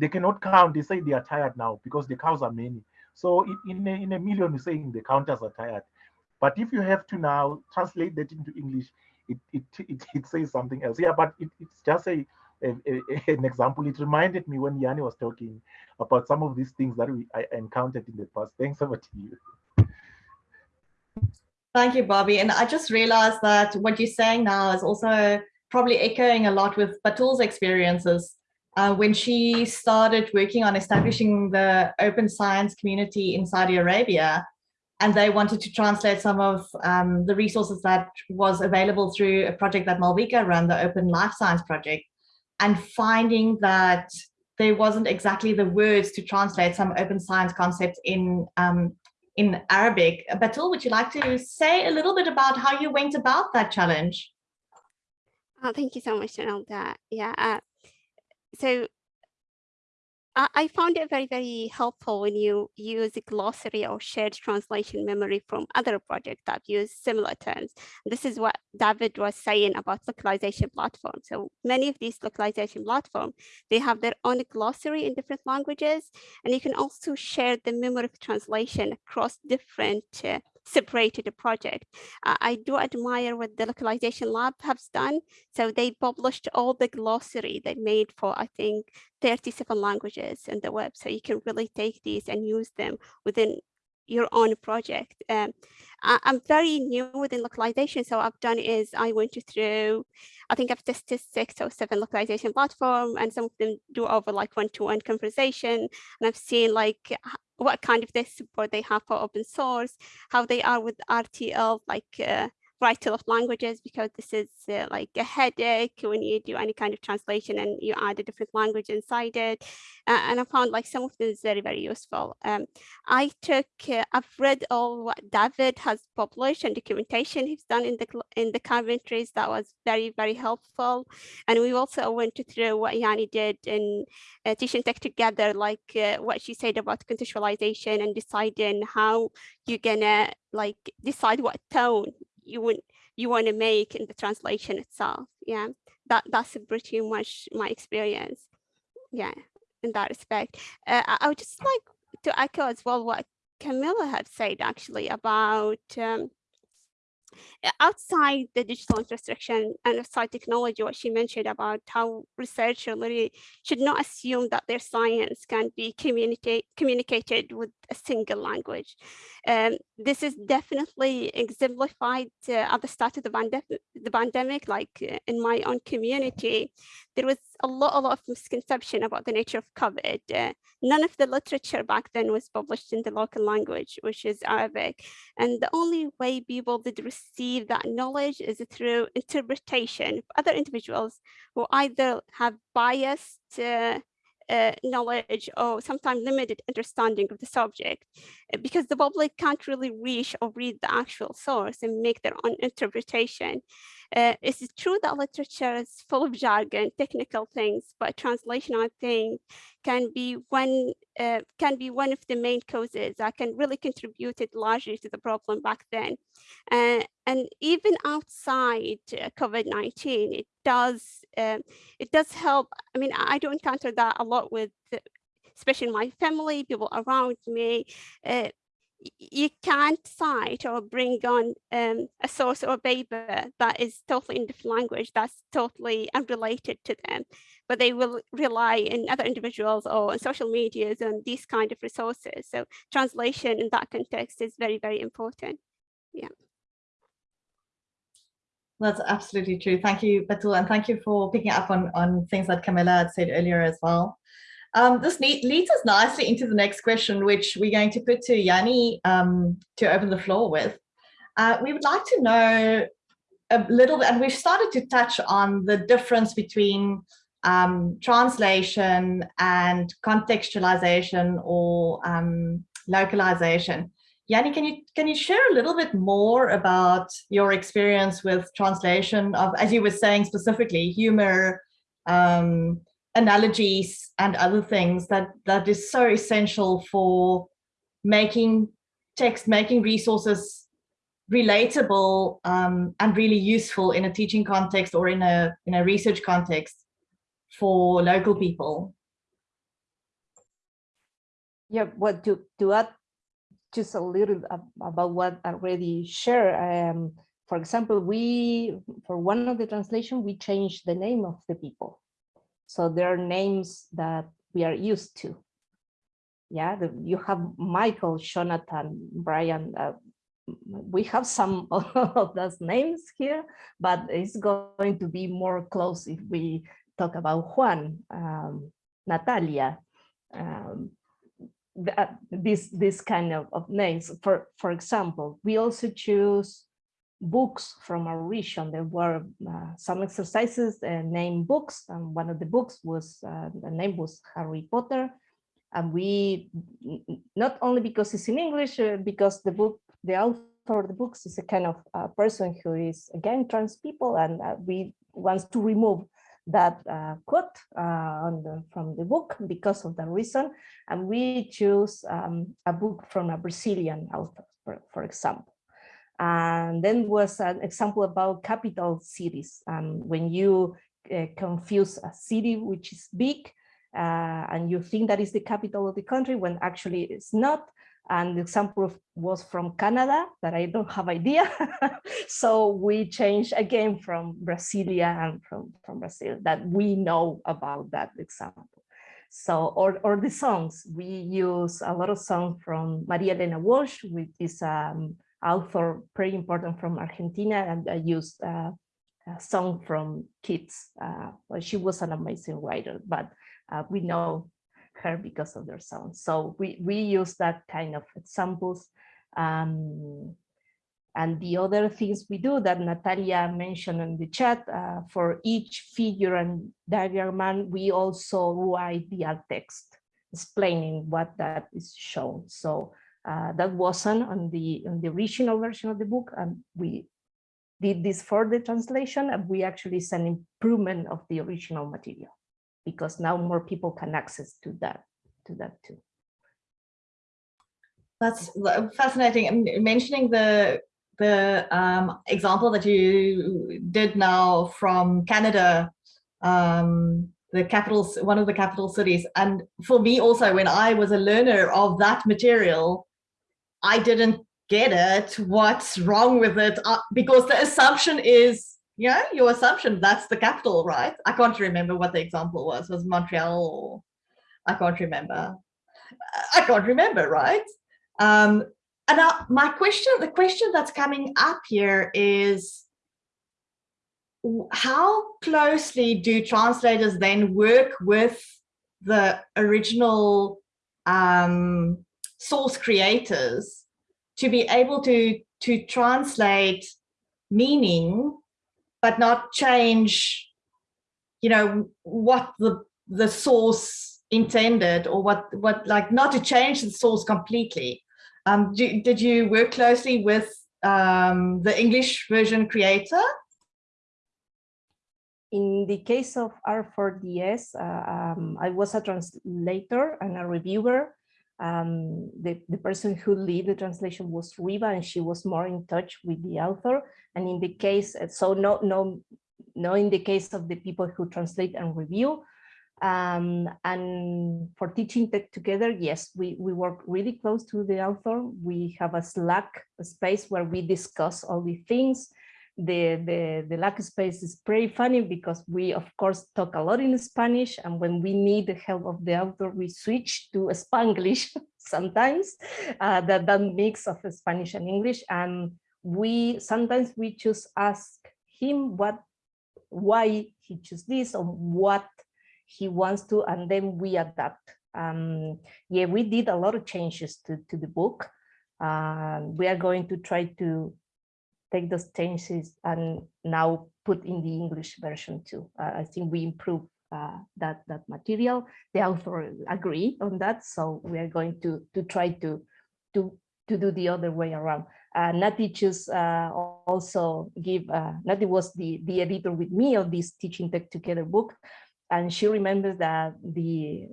they cannot count. They say they are tired now because the cows are many. So in a, in a million, you're saying the counters are tired. But if you have to now translate that into English, it, it, it, it says something else. Yeah, but it, it's just a, a, a, an example. It reminded me when Yanni was talking about some of these things that we I encountered in the past. Thanks over to you. Thank you, Bobby. And I just realized that what you're saying now is also probably echoing a lot with Batool's experiences. Uh, when she started working on establishing the open science community in Saudi Arabia, and they wanted to translate some of um, the resources that was available through a project that Malvika ran, the Open Life Science Project, and finding that there wasn't exactly the words to translate some open science concepts in um, in Arabic. Batool, would you like to say a little bit about how you went about that challenge? Oh, thank you so much, Ronaldo. Yeah. Uh, so I, found it very, very helpful when you use a glossary or shared translation memory from other projects that use similar terms. This is what David was saying about localization platforms. So many of these localization platforms, they have their own glossary in different languages, and you can also share the memory of translation across different uh, separated a project. Uh, I do admire what the localization lab has done. So they published all the glossary they made for, I think, 37 languages in the web. So you can really take these and use them within your own project. Um, I, am very new within localization. So what I've done is I went through, I think I've tested six or seven localization platform and some of them do over like one-to-one -one conversation. And I've seen like what kind of their support they have for open source, how they are with RTL, like uh, to left languages because this is uh, like a headache when you do any kind of translation and you add a different language inside it. Uh, and I found like some of this very, very useful. Um, I took, uh, I've read all what David has published and documentation he's done in the in the commentaries that was very, very helpful. And we also went through what Yani did in uh, Teaching Tech Together, like uh, what she said about contextualization and deciding how you're gonna like decide what tone you want you want to make in the translation itself. Yeah, that that's pretty much my experience. Yeah, in that respect. Uh, I, I would just like to echo as well what Camila had said actually about um, outside the digital infrastructure and outside technology, what she mentioned about how researchers really should not assume that their science can be communicate, communicated with a single language. Um, this is definitely exemplified uh, at the start of the, the pandemic, like uh, in my own community, there was a lot, a lot of misconception about the nature of COVID. Uh, none of the literature back then was published in the local language, which is Arabic. And the only way people did receive that knowledge is through interpretation of other individuals who either have biased uh, knowledge or sometimes limited understanding of the subject uh, because the public can't really reach or read the actual source and make their own interpretation. Uh, it's true that literature is full of jargon, technical things, but translation, I think, can be one uh, can be one of the main causes that can really contribute largely to the problem back then. Uh, and even outside uh, COVID-19, it does um, it does help. I mean, I don't encounter that a lot with especially my family, people around me. You can't cite or bring on um, a source or a paper that is totally in different language that's totally unrelated to them, but they will rely in other individuals or on social medias and these kind of resources. So translation in that context is very, very important. Yeah. That's absolutely true. Thank you, Batool, and thank you for picking up on, on things that Camila had said earlier as well. Um, this leads us nicely into the next question, which we're going to put to Yanni um, to open the floor with. Uh, we would like to know a little bit, and we've started to touch on the difference between um, translation and contextualization or um, localization. Yanni, can you can you share a little bit more about your experience with translation of, as you were saying specifically, humor, um, analogies and other things that that is so essential for making text, making resources relatable um, and really useful in a teaching context or in a in a research context for local people. Yeah, what to to add just a little about what already shared. Um, for example, we for one of the translation we changed the name of the people. So there are names that we are used to. Yeah, the, you have Michael, Jonathan, Brian, uh, we have some of those names here, but it's going to be more close if we talk about Juan, um, Natalia, um, that, this this kind of, of names. For for example, we also choose books from our region. There were uh, some exercises uh, named books, and one of the books was uh, the name was Harry Potter. And we not only because it's in English, uh, because the book, the author of the books is a kind of uh, person who is again trans people, and uh, we wants to remove that quote the, from the book because of the reason. And we choose um, a book from a Brazilian author, for, for example. And then was an example about capital cities. Um, when you uh, confuse a city which is big uh, and you think that is the capital of the country when actually it's not. And the example was from Canada that I don't have idea. so we changed again from Brasilia and from, from Brazil that we know about that example. So, or, or the songs, we use a lot of songs from Maria Elena Walsh, which is um, author pretty important from Argentina, and I used uh, a song from Kids. Uh, well, she was an amazing writer, but uh, we know her because of their sound. So we, we use that kind of examples. Um, and the other things we do that Natalia mentioned in the chat, uh, for each figure and diagram, we also write the alt text explaining what that is shown. So uh, that wasn't on the, on the original version of the book, and we did this for the translation, and we actually sent improvement of the original material because now more people can access to that to that too. That's fascinating. Mentioning the the um, example that you did now from Canada, um, the capital, one of the capital cities. And for me also, when I was a learner of that material, I didn't get it. What's wrong with it? Uh, because the assumption is yeah, your assumption that's the capital, right? I can't remember what the example was. Was Montreal I can't remember. I can't remember, right? Um, and now my question, the question that's coming up here is how closely do translators then work with the original um, source creators to be able to to translate meaning but not change, you know, what the the source intended or what what like not to change the source completely. Um, do, did you work closely with um, the English version creator? In the case of R4DS, uh, um, I was a translator and a reviewer. Um, the, the person who lead the translation was Riva and she was more in touch with the author. And in the case, so no, no, no in the case of the people who translate and review. Um, and for teaching tech together, yes, we, we work really close to the author. We have a Slack space where we discuss all the things. The, the, the Slack space is pretty funny because we, of course, talk a lot in Spanish. And when we need the help of the author, we switch to a Spanglish sometimes, uh, that, that mix of Spanish and English. And we sometimes we just ask him what why he chose this or what he wants to and then we adapt um yeah we did a lot of changes to to the book uh, we are going to try to take those changes and now put in the english version too uh, i think we improve uh, that that material the author agree on that so we are going to to try to to to do the other way around uh, Nati just uh, also give, uh, Nati was the, the editor with me of this Teaching Tech Together book. And she remembers that the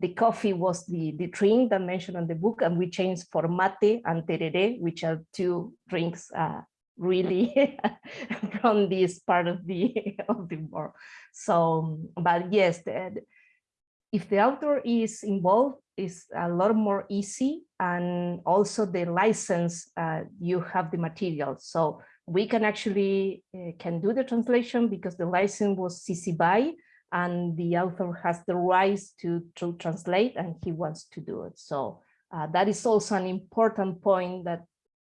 the coffee was the, the drink that mentioned on the book, and we changed for mate and tereré, which are two drinks uh, really from this part of the of the world. So, but yes, the, if the author is involved, is a lot more easy and also the license uh, you have the material so we can actually uh, can do the translation because the license was CC BY and the author has the rights to, to translate and he wants to do it so uh, that is also an important point that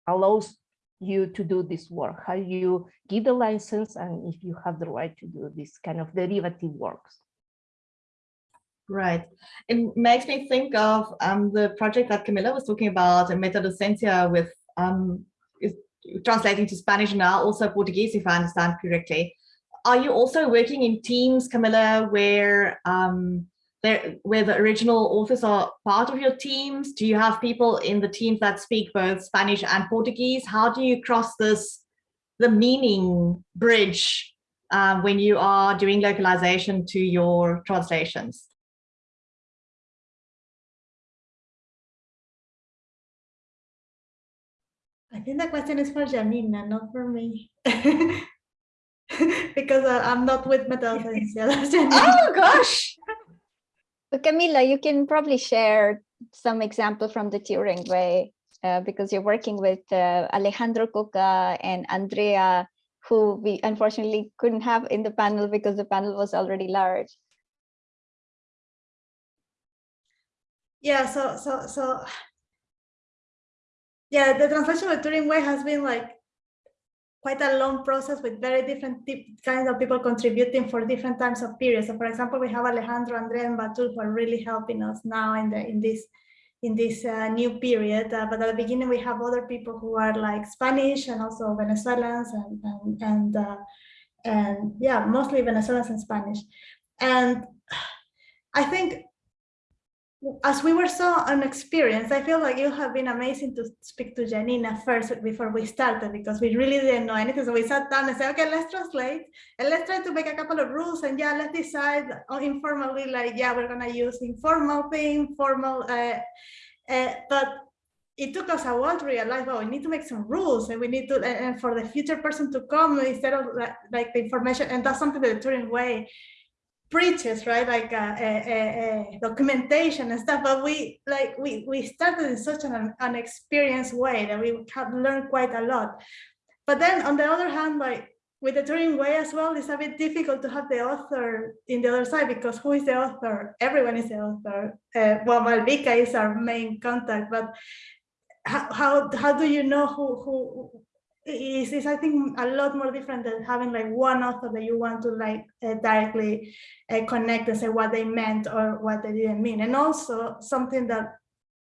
allows you to do this work, how you give the license and if you have the right to do this kind of derivative works. Right. It makes me think of um, the project that Camila was talking about, MetaDocencia with um, is translating to Spanish now, also Portuguese, if I understand correctly. Are you also working in teams, Camila, where um, there, where the original authors are part of your teams? Do you have people in the teams that speak both Spanish and Portuguese? How do you cross this, the meaning bridge um, when you are doing localization to your translations? I think the question is for Yanina, not for me. because uh, I'm not with MetaDocencia. Oh gosh! But Camila, you can probably share some example from the Turing way uh, because you're working with uh, Alejandro Coca and Andrea, who we unfortunately couldn't have in the panel because the panel was already large. Yeah, so so so yeah, the translation of Turing way has been like quite a long process with very different kinds of people contributing for different times of periods. So for example, we have Alejandro, Andrea, and Batool who are really helping us now in the in this in this uh, new period. Uh, but at the beginning, we have other people who are like Spanish and also Venezuelans and and and, uh, and yeah, mostly Venezuelans and Spanish. And I think as we were so unexperienced, I feel like it have been amazing to speak to Yanina first before we started because we really didn't know anything. So we sat down and said, okay, let's translate and let's try to make a couple of rules and yeah, let's decide informally, like, yeah, we're gonna use informal thing, formal, uh, uh, but it took us a while to realize, well, we need to make some rules and we need to, and, for the future person to come instead of like, the information, and that's something that the Turing way preaches, right? Like uh, documentation and stuff. But we like we we started in such an unexperienced way that we have learned quite a lot. But then on the other hand, like with the Turing way as well, it's a bit difficult to have the author in the other side because who is the author? Everyone is the author. Uh, well, Malvika is our main contact, but how, how, how do you know who, who is, is I think a lot more different than having like one author that you want to like uh, directly uh, connect and say what they meant or what they didn't mean. And also something that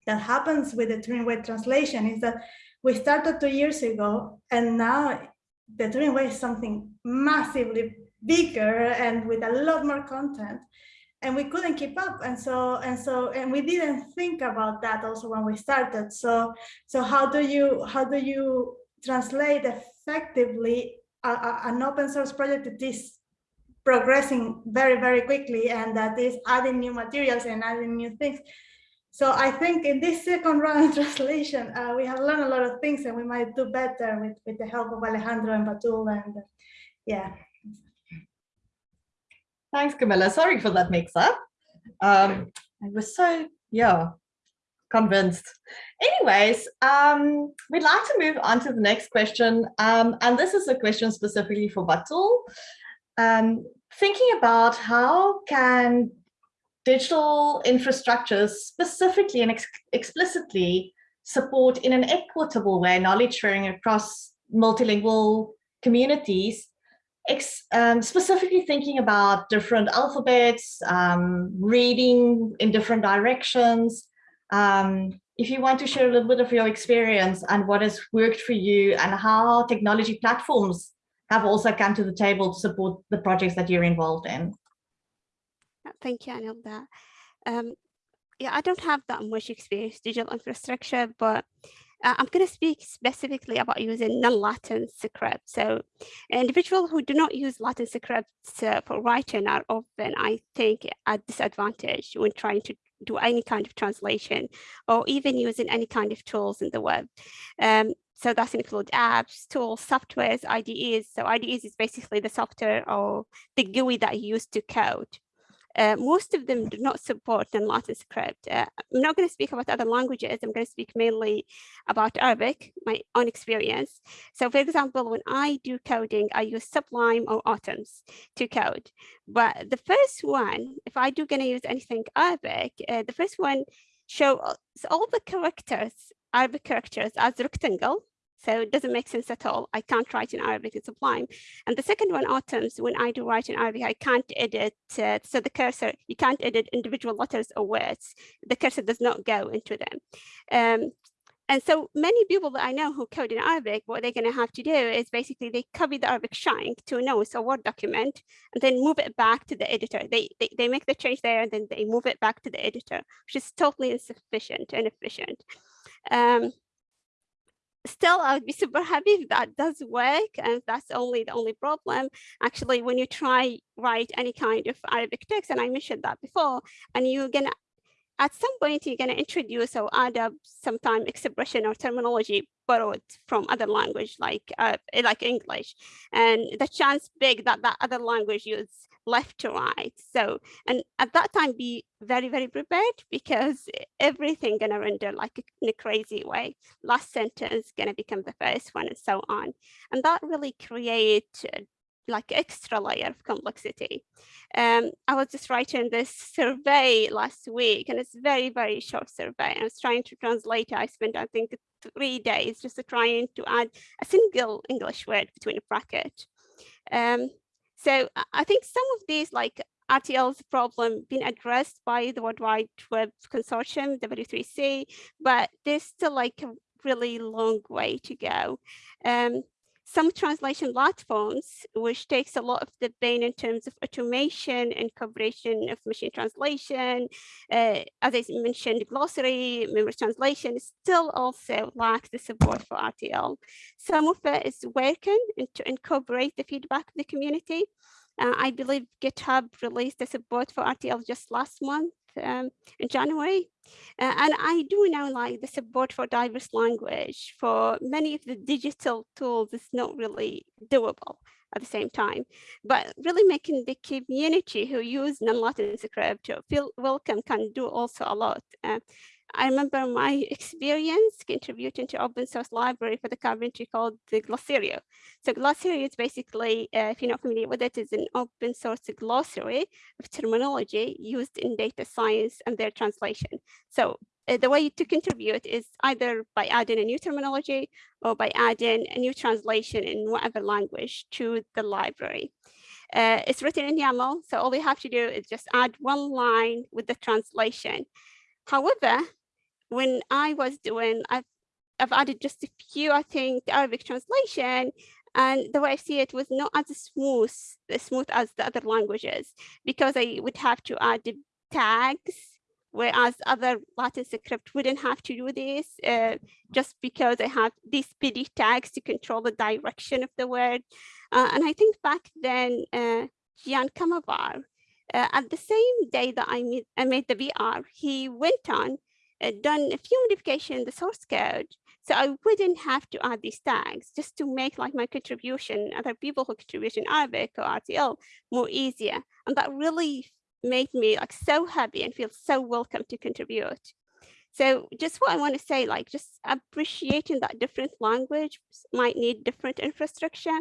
that happens with the Turing Way translation is that we started two years ago and now the Turing Way is something massively bigger and with a lot more content and we couldn't keep up and so and so and we didn't think about that also when we started so so how do you how do you translate effectively a, a, an open source project that is progressing very, very quickly and that is adding new materials and adding new things. So I think in this second round of translation, uh, we have learned a lot of things and we might do better with, with the help of Alejandro and Batool and uh, yeah. Thanks, Camila. Sorry for that mix up. Um, I was so, yeah, convinced. Anyways, um, we'd like to move on to the next question. Um, and this is a question specifically for Batool. Um, thinking about how can digital infrastructures specifically and ex explicitly support in an equitable way knowledge sharing across multilingual communities um, specifically thinking about different alphabets, um, reading in different directions, um, if you want to share a little bit of your experience and what has worked for you and how technology platforms have also come to the table to support the projects that you're involved in. Thank you, Anelda. Um, yeah, I don't have that much experience digital infrastructure, but uh, I'm going to speak specifically about using non-Latin scripts. So individuals who do not use Latin scripts uh, for writing are often, I think, at disadvantage when trying to do any kind of translation or even using any kind of tools in the web. Um, so that's include apps, tools, softwares, IDEs. So IDEs is basically the software or the GUI that you use to code. Uh, most of them do not support the Latin script. Uh, I'm not going to speak about other languages. I'm going to speak mainly about Arabic, my own experience. So for example, when I do coding, I use Sublime or Atoms to code. But the first one, if I do going to use anything Arabic, uh, the first one shows all the characters, Arabic characters as rectangle. So it doesn't make sense at all. I can't write in Arabic, it's sublime. And the second one, atoms, when I do write in Arabic, I can't edit, uh, so the cursor, you can't edit individual letters or words. The cursor does not go into them. Um, and so many people that I know who code in Arabic, what they're going to have to do is basically they copy the Arabic shank to a notes or Word document and then move it back to the editor. They, they, they make the change there and then they move it back to the editor, which is totally insufficient and efficient. Um, still, I would be super happy if that does work and that's only the only problem. Actually, when you try write any kind of Arabic text, and I mentioned that before, and you're to at some point you're to introduce or add up sometime expression or terminology borrowed from other language like uh, like English and the chance big that that other language use left to right so and at that time be very very prepared because everything gonna render like in a crazy way last sentence gonna become the first one and so on and that really create like extra layer of complexity. Um, I was just writing this survey last week and it's very, very short survey. I was trying to translate. I spent, I think, three days just trying to add a single English word between a bracket. Um, so I think some of these like RTL's problem been addressed by the World Wide Web Consortium, W3C, but there's still like a really long way to go. Um, some translation platforms, which takes a lot of the pain in terms of automation and cooperation of machine translation, uh, as I mentioned, glossary, memory translation, still also lacks the support for RTL. Some of it is working to incorporate the feedback of the community. Uh, I believe GitHub released the support for RTL just last month um, in January. Uh, and I do now like the support for diverse language for many of the digital tools is not really doable at the same time, but really making the community who use non-Latin script feel welcome can do also a lot. Uh, I remember my experience contributing to open source library for the Carpentry called the Glosario. So Glosario is basically, uh, if you're not familiar with it, is an open source glossary of terminology used in data science and their translation. So uh, the way to contribute is either by adding a new terminology or by adding a new translation in whatever language to the library. Uh, it's written in YAML, so all you have to do is just add one line with the translation. However, when I was doing, I've, I've added just a few, I think, Arabic translation, and the way I see it was not as smooth, as smooth as the other languages, because I would have to add tags, whereas other Latin script wouldn't have to do this, uh, just because I have these PD tags to control the direction of the word. Uh, and I think back then, uh, Gian Kamavar, uh, at the same day that I made, I made the VR, he went on Uh, done a few modifications in the source code. So I wouldn't have to add these tags just to make like my contribution, other people who contribute in Arabic or RTL more easier. And that really made me like so happy and feel so welcome to contribute. So just what I want to say, like just appreciating that different language might need different infrastructure.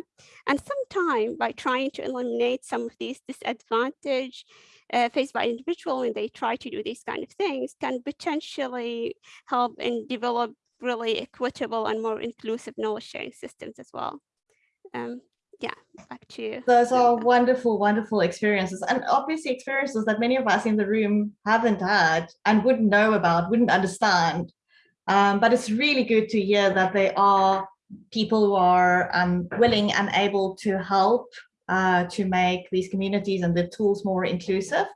And sometimes by trying to eliminate some of these disadvantage uh, faced by individual when they try to do these kind of things can potentially help and develop really equitable and more inclusive knowledge sharing systems as well. Um, yeah, back to you. Those are wonderful, wonderful experiences and obviously experiences that many of us in the room haven't had and wouldn't know about, wouldn't understand. Um, but it's really good to hear that there are people who are um, willing and able to help uh, to make these communities and the tools more inclusive.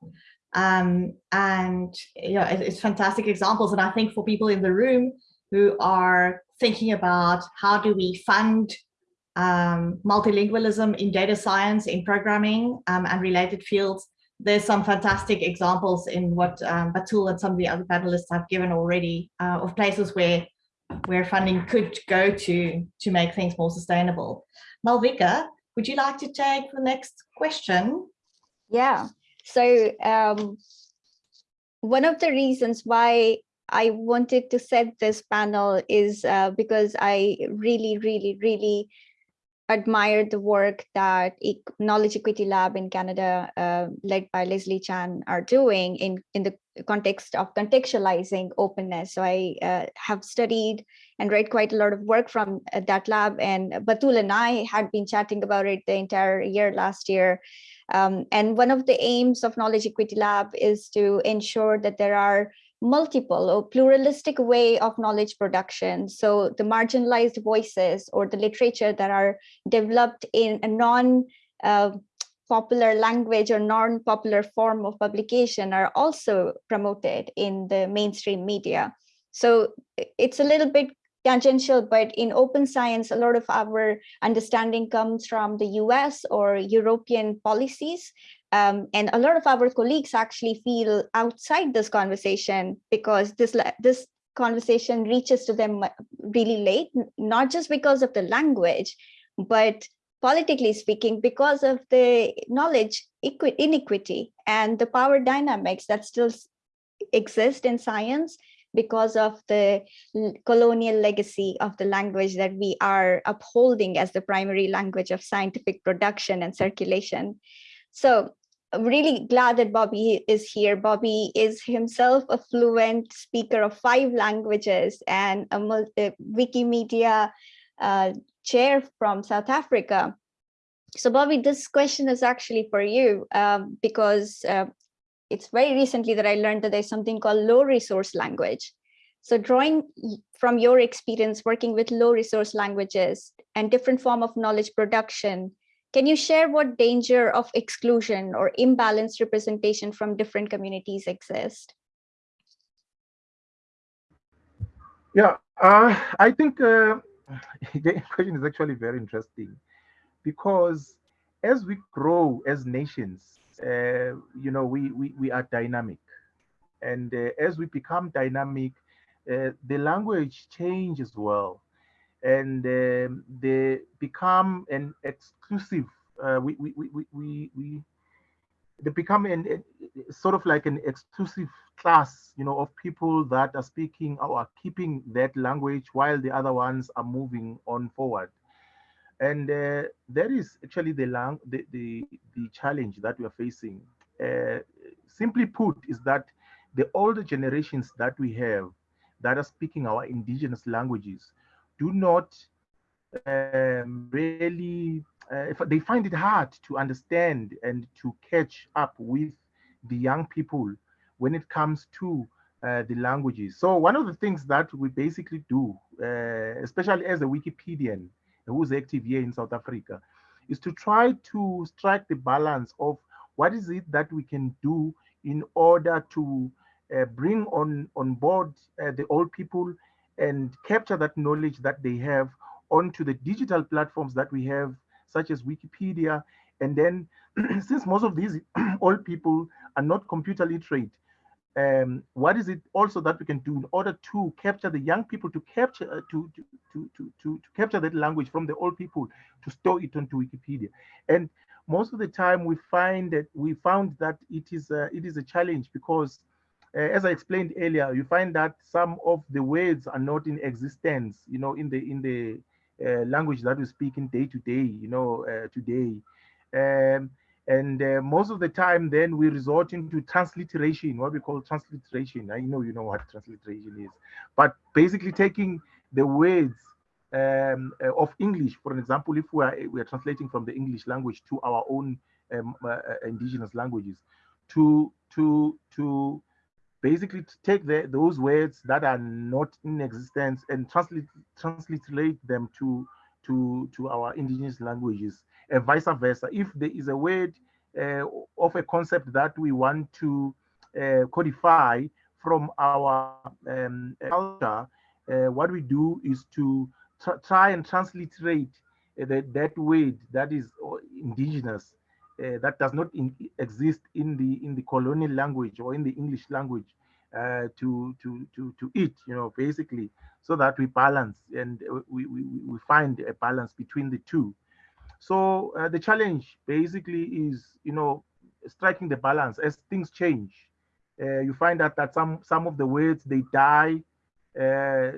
Um, and you know, it, it's fantastic examples. And I think for people in the room who are thinking about how do we fund um, multilingualism in data science, in programming um, and related fields. There's some fantastic examples in what um, Batool and some of the other panelists have given already uh, of places where where funding could go to to make things more sustainable. Malvika, would you like to take the next question? Yeah, so um, one of the reasons why I wanted to set this panel is uh, because I really, really, really admired the work that E- Knowledge Equity Lab in Canada, uh, led by Leslie Chan, are doing in, in the context of contextualizing openness. So I uh, have studied and read quite a lot of work from uh, that lab. And Batool and I had been chatting about it the entire year last year. Um, and one of the aims of Knowledge Equity Lab is to ensure that there are multiple or pluralistic way of knowledge production. So the marginalized voices or the literature that are developed in a non uh, popular language or non-popular form of publication are also promoted in the mainstream media. So it's a little bit tangential, but in open science, a lot of our understanding comes from the US or European policies. Um, and a lot of our colleagues actually feel outside this conversation because this, this conversation reaches to them really late, not just because of the language, but politically speaking, because of the knowledge inequity and the power dynamics that still exist in science because of the colonial legacy of the language that we are upholding as the primary language of scientific production and circulation. So really glad that Bobby is here. Bobby is himself a fluent speaker of five languages and a multi Wikimedia uh, chair from South Africa. So Bobby, this question is actually for you um, because uh, it's very recently that I learned that there's something called low resource language. So drawing from your experience working with low resource languages and different form of knowledge production, can you share what danger of exclusion or imbalanced representation from different communities exist? Yeah, uh, I think uh, the question is actually very interesting because as we grow as nations, uh, you know, we, we, we are dynamic. And uh, as we become dynamic, uh, the language changes well. And um, they become an exclusive, uh, we, we, we, we, we, they become an, a, sort of like an exclusive class, you know, of people that are speaking or are keeping that language while the other ones are moving on forward. And uh, that is actually the, lang the, the, the challenge that we are facing. Uh, simply put, is that the older generations that we have that are speaking our indigenous languages do not um, really, uh, they find it hard to understand and to catch up with the young people when it comes to uh, the languages. So one of the things that we basically do, uh, especially as a Wikipedian, who's active here in South Africa, is to try to strike the balance of what is it that we can do in order to uh, bring on, on board uh, the old people and capture that knowledge that they have onto the digital platforms that we have, such as Wikipedia. And then, since most of these old people are not computer literate, um, what is it also that we can do in order to capture the young people to capture uh, to, to, to, to, to, capture that language from the old people to store it onto Wikipedia. And most of the time we find that we found that it is a, it is a challenge because uh, as I explained earlier, you find that some of the words are not in existence, you know, in the in the uh, language that we speak in day to day, you know, uh, today. Um, and uh, most of the time, then we resort into transliteration, what we call transliteration. I know you know what transliteration is, but basically taking the words um, uh, of English, for example, if we are we are translating from the English language to our own um, uh, indigenous languages, to to to basically to take the, those words that are not in existence and translate transliterate them to to to our indigenous languages and vice versa. If there is a word uh, of a concept that we want to uh, codify from our um, culture, uh, what we do is to tr try and transliterate that, that word that is indigenous, uh, that does not in, exist in the in the colonial language or in the English language, uh, to to to to it, you know, basically, so that we balance and we we, we find a balance between the two. So uh, the challenge basically is, you know, striking the balance as things change. Uh, you find that that some some of the words they die, uh,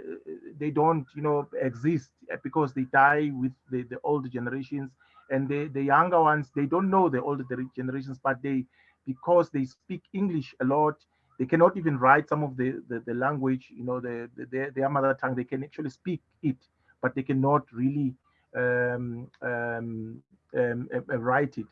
they don't, you know, exist because they die with the, the older generations and the, the younger ones, they don't know the older generations, but they, because they speak English a lot, they cannot even write some of the, the, the language, you know, the, the, their, mother tongue, they can actually speak it, but they cannot really um, um, um, uh, write it.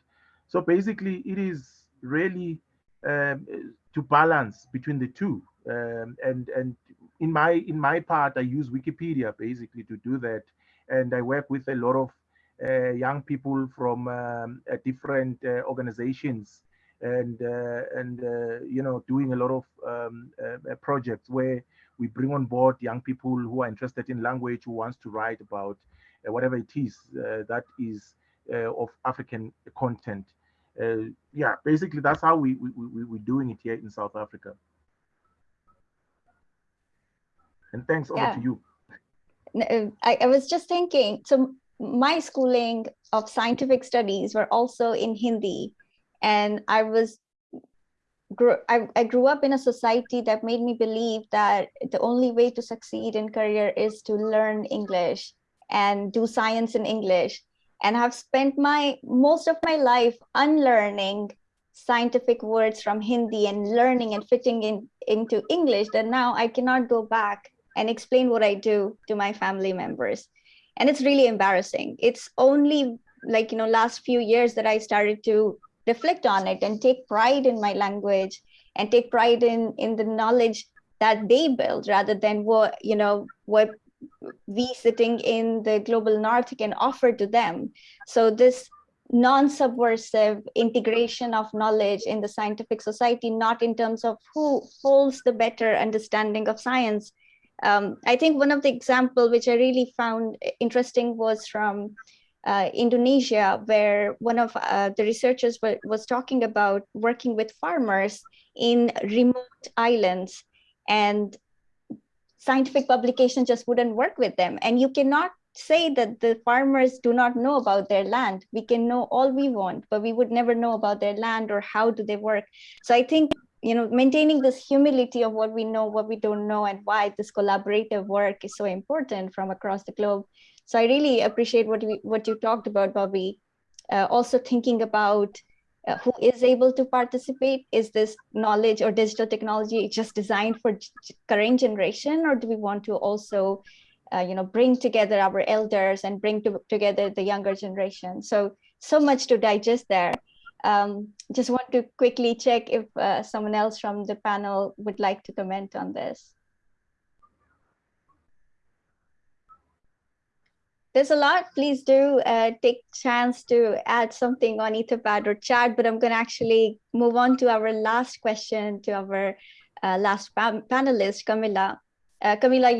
So basically it is really um, to balance between the two. Um, and and in my in my part, I use Wikipedia basically to do that. And I work with a lot of uh, young people from um, uh, different uh, organizations and uh, and uh, you know doing a lot of um, uh, projects where we bring on board young people who are interested in language who wants to write about whatever it is that is of African content. yeah, basically that's how we, we, we, we're doing it here in South Africa. And thanks over Yeah. to you. I, I was just thinking, so my schooling of scientific studies were also in Hindi. And I was, I, I grew up in a society that made me believe that the only way to succeed in career is to learn English and do science in English. And I've spent my most of my life unlearning scientific words from Hindi and learning and fitting in into English that now I cannot go back and explain what I do to my family members. And it's really embarrassing. It's only like, you know, last few years that I started to reflect on it and take pride in my language and take pride in, in the knowledge that they build rather than what, you know, what we sitting in the global north can offer to them. So this non-subversive integration of knowledge in the scientific society, not in terms of who holds the better understanding of science. Um, I think one of the example which I really found interesting was from uh, Indonesia, where one of uh, the researchers was talking about working with farmers in remote islands and scientific publication just wouldn't work with them. And you cannot say that the farmers do not know about their land. We can know all we want, but we would never know about their land or how do they work. So I think you know maintaining this humility of what we know, what we don't know, and why this collaborative work is so important from across the globe. So I really appreciate what we what you talked about, Bobby. Uh, also thinking about uh, who is able to participate is this knowledge or digital technology just designed for current generation or do we want to also uh, you know bring together our elders and bring to, together the younger generation so so much to digest there um, just want to quickly check if uh, someone else from the panel would like to comment on this. There's a lot. Please do uh, take chance to add something on etherpad or chat but i'm going to actually move on to our last question to our uh, last pan- panelist camila. Uh, camila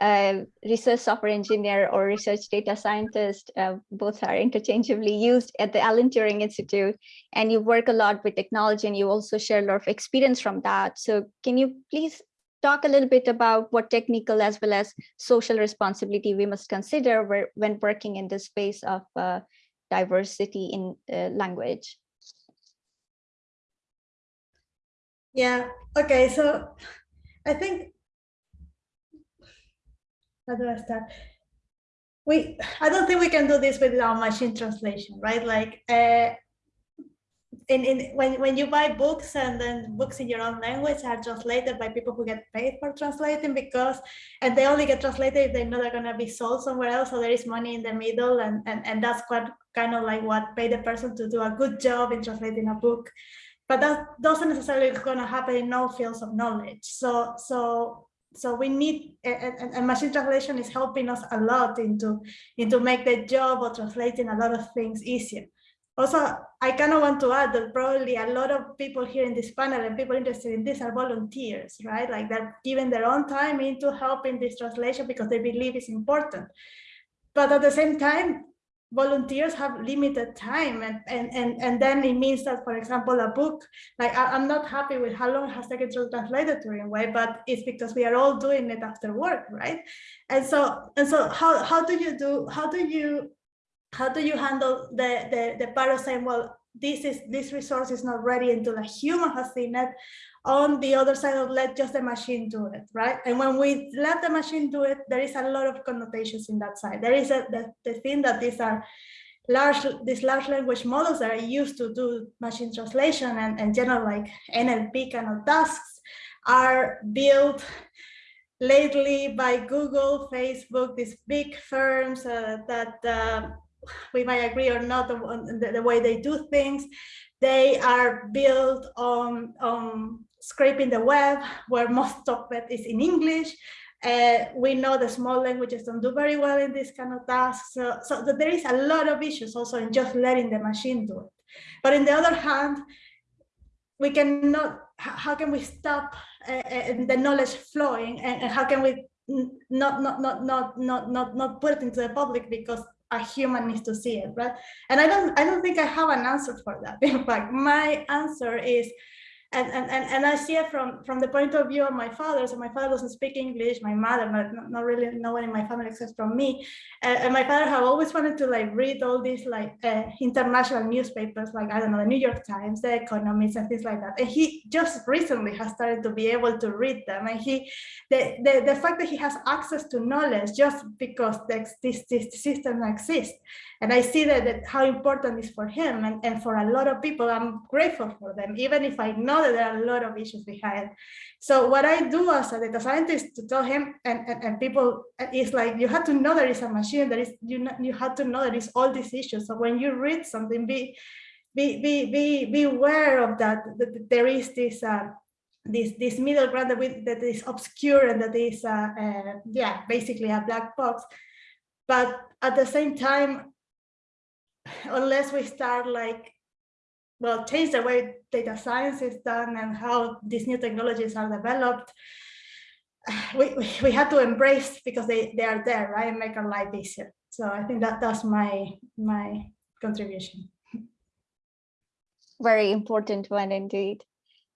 a research software engineer or research data scientist uh, both are interchangeably used at the alan turing institute and you work a lot with technology and you also share a lot of experience from that so can you please talk a little bit about what technical as well as social responsibility we must consider when working in the space of uh, diversity in uh, language. Yeah, okay, so I think, how do I start? We, I don't think we can do this without machine translation, right? Like, uh, in, in when, when you buy books and then books in your own language are translated by people who get paid for translating because and they only get translated if they know they're going to be sold somewhere else so there is money in the middle and, and and that's what kind of like what pay the person to do a good job in translating a book but that doesn't necessarily going to happen in all fields of knowledge so so so we need and, and machine translation is helping us a lot into into make the job of translating a lot of things easier also, I kind of want to add that probably a lot of people here in this panel and people interested in this are volunteers, right? Like they're giving their own time into helping this translation because they believe it's important. But at the same time, volunteers have limited time and, and, and, and then it means that, for example, a book, like I, am not happy with how long it has taken to translate the Turing way, but it's because we are all doing it after work, right? And so, and so how, how do you do, how do you how do you handle the, the, the part of saying, well, this is this resource is not ready until a human has seen it. On the other side of let just the machine do it right? And when we let the machine do it there is a lot of connotations in that side. There is a the, the thing that these are large these large language models that are used to do machine translation and, and general like NLP kind of tasks are built lately by Google, Facebook, these big firms uh, that uh, we might agree or not on the, the, way they do things. They are built on, on scraping the web, where most of it is in English. Uh, we know the small languages don't do very well in this kind of tasks. So, so there is a lot of issues also in just letting the machine do it. But on the other hand, we cannot, how can we stop uh, the knowledge flowing and, and how can we not, not, not, not, not, not, not put it into the public because a human needs to see it, right? And I don't, I don't think I have an answer for that. In fact, my answer is and, and, and, and I see it from, from the point of view of my father. So my father doesn't speak English, my mother, not, not really no one in my family except from me. Uh, and my father have always wanted to like read all these like uh, international newspapers, like, I don't know, the New York Times, the Economist and things like that. And he just recently has started to be able to read them. And he, the, the, the fact that he has access to knowledge just because this, this, this system exists. And I see that, that how important is for him and, and for a lot of people, I'm grateful for them, even if I know that there are a lot of issues behind. So what I do as a data scientist to tell him and, and, and people is like, you have to know there is a machine, there is, you, know, you have to know there is all these issues. So when you read something, be, be, be, be, be aware of that, that there is this, uh, this this middle ground that, we, that is obscure and that is uh, uh, yeah basically a black box but at the same time unless we start like well change the way data science is done and how these new technologies are developed we, we have to embrace because they they are there right? And make our life easier. So i think that that's my my contribution. Very important one indeed.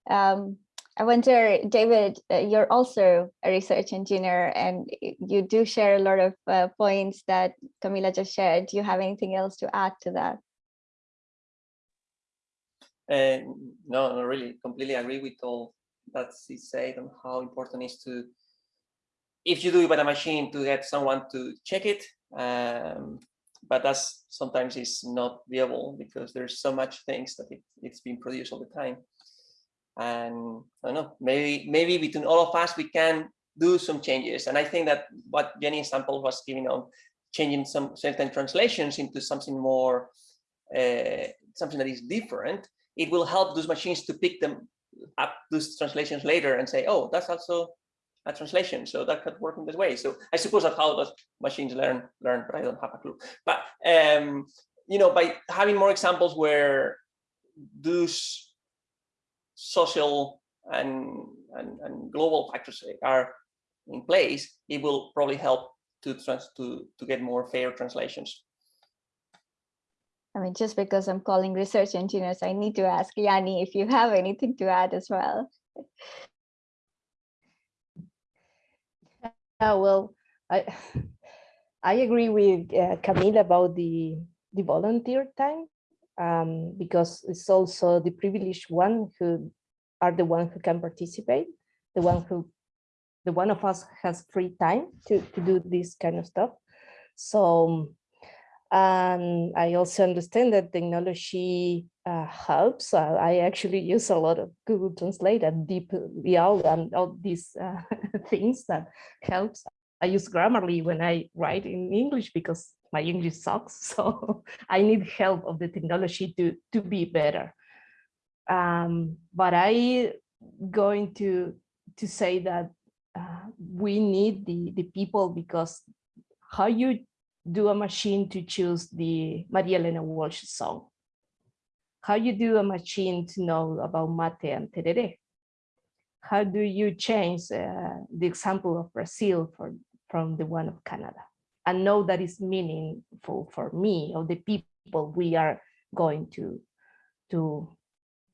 Um, I wonder, David, uh, you're also a research engineer and you do share a lot of uh, points that Camila just shared. Do you have anything else to add to that? Uh, no, no, really, completely agree with all that she said on how important it is to, if you do it by the machine, to get someone to check it. Um, but that's sometimes is not viable because there's so much things that it, it's being produced all the time and I don't know, maybe maybe between all of us we can do some changes. And I think that what Jenny sample was giving on changing some certain translations into something more, uh, something that is different, it will help those machines to pick them up those translations later and say, oh, that's also a translation. So that could work in this way. So I suppose that's how those machines learn, learn, but I don't have a clue. But um, you know, by having more examples where those social and, and, and global factors are in place, it will probably help to trans to, to get more fair translations. I mean, just because I'm calling research engineers, I need to ask Yanni if you have anything to add as well. Yeah, well, I I agree with uh, Camila about the the volunteer time um, because it's also the privileged one who are the one who can participate, the one who, the one of us has free time to, to do this kind of stuff. So, and I also understand that technology uh, helps. Uh, I actually use a lot of Google Translate and DeepL and all these uh, things that helps. I use Grammarly when I write in English because my English sucks. So I need help of the technology to, to be better. Um, but I going to to say that uh, we need the the people because how you do a machine to choose the Maria Elena Walsh song, how you do a machine to know about mate and tereré, how do you change uh, the example of Brazil for, from the one of Canada and know that is meaningful for me or the people we are going to to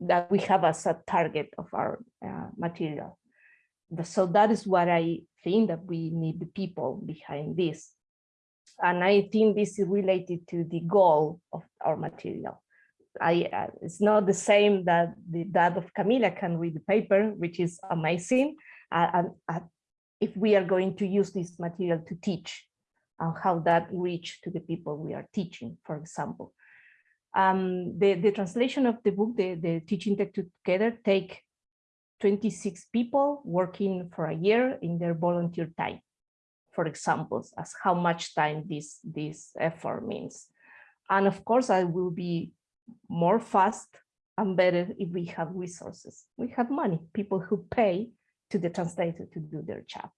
that we have as a target of our uh, material. So that is what I think that we need the people behind this. And I think this is related to the goal of our material. I, uh, it's not the same that the dad of Camila can read the paper, which is amazing. Uh, and uh, if we are going to use this material to teach and how that reach to the people we are teaching, for example. Um, the, the translation of the book, the, the teaching tech together take 26 people working for a year in their volunteer time, for examples, as how much time this, this effort means. And of course, I will be more fast and better if we have resources. We have money, people who pay to the translator to do their job.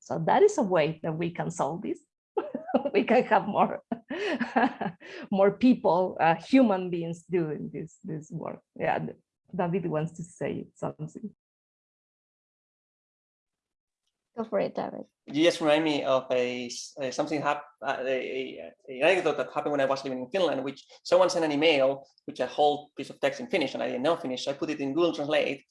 So that is a way that we can solve this. we can have more more people, uh, human beings doing this, this work. Yeah, David wants to say something. Go for it, David. You just remind me of a, a something hap uh, a, a, a, anecdote that happened when I was living in Finland, which someone sent an email, which a whole piece of text in Finnish, and I didn't know Finnish, so I put it in Google Translate,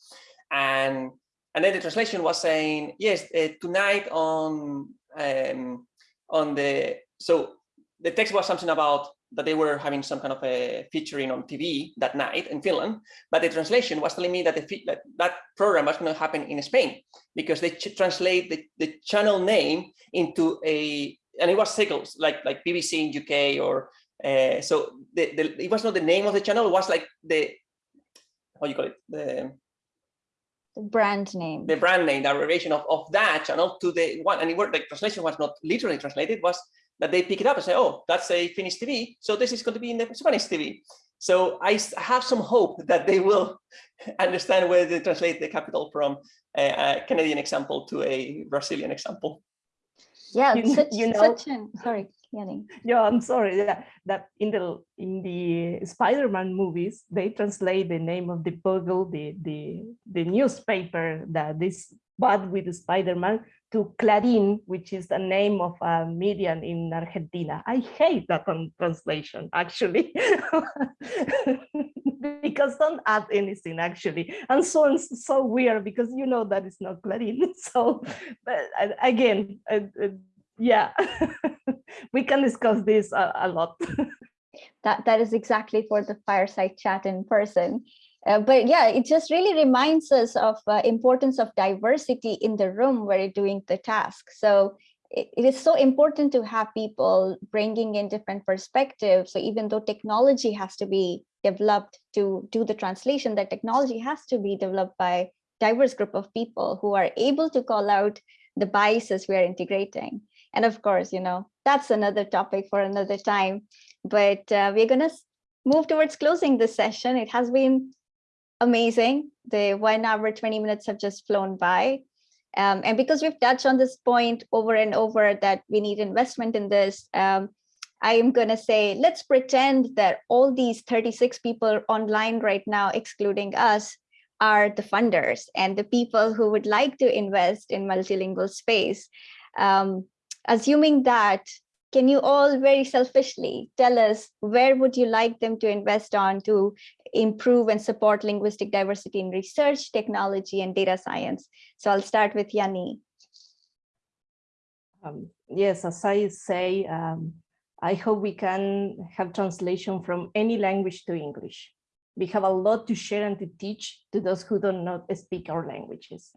and and then the translation was saying, yes, uh, tonight on um, on the so the text was something about that they were having some kind of a featuring on TV that night in Finland, but the translation was telling me that the that, that program was going to happen in Spain because they translate the, the channel name into a and it was signals like like BBC in UK or uh, so the, the it was not the name of the channel it was like the how you call it the brand name the brand name the abbreviation of, of that channel to the one and it worked the translation was not literally translated was that they pick it up and say, oh, that's a Finnish TV. So this is going to be in the Spanish TV. So I have some hope that they will understand where they translate the capital from a, a Canadian example to a Brazilian example. Yeah, You- such, you know- such an, sorry, Yeah, I'm sorry that, that in the in the Spider-Man movies, they translate the name of the bugle, the the the newspaper that this bad with Spider-Man to Clarín, which is the name of a media in Argentina. I hate that translation actually, because don't add anything actually, and so it's so weird because you know that it's not Clarín. So, but again, yeah, we can discuss this a, a lot. That, that is exactly for the fireside chat in person. Uh, but yeah, it just really reminds us of uh, importance of diversity in the room where you're doing the task. So it, it is so important to have people bringing in different perspectives. So even though technology has to be developed to do the translation, that technology has to be developed by diverse group of people who are able to call out the biases we are integrating. And of course, you know, that's another topic for another time. But uh, we're going to move towards closing this session. It has been amazing. The one hour, 20 minutes have just flown by. Um, and because we've touched on this point over and over that we need investment in this, um, I am going to say, let's pretend that all these 36 people online right now, excluding us, are the funders and the people who would like to invest in multilingual space. Um, assuming that, can you all very selfishly tell us where would you like them to invest on to improve and support linguistic diversity in research, technology, and data science? So I'll start with Yanni. Um, yes, as I say, um, I hope we can have translation from any language to English. We have a lot to share and to teach to those who do not speak our languages.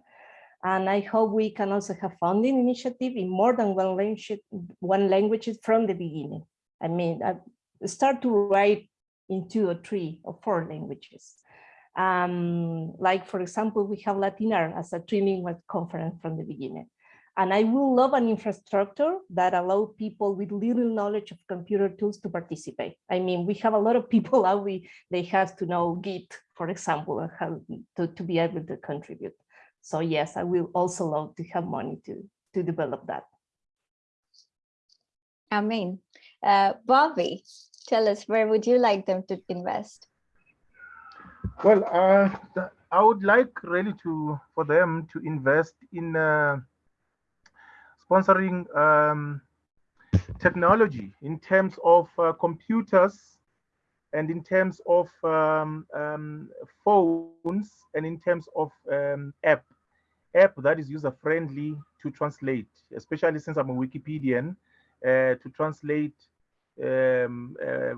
And I hope we can also have funding initiative in more than one language, one language from the beginning. I mean, I start to write in two or three or four languages. Um, like, for example, we have LatinR as a trilingual conference from the beginning. And I will love an infrastructure that allow people with little knowledge of computer tools to participate. I mean, we have a lot of people out we they have to know Git, for example, how to, to be able to contribute. So yes, I will also love to have money to, to develop that. Amen. Uh, Bobby, tell us where would you like them to invest? Well, uh, I would like really to for them to invest in uh, sponsoring um, technology in terms of uh, computers and in terms of um, um, phones and in terms of um, app app that is user friendly to translate, especially since I'm a Wikipedian, uh, to translate um, uh,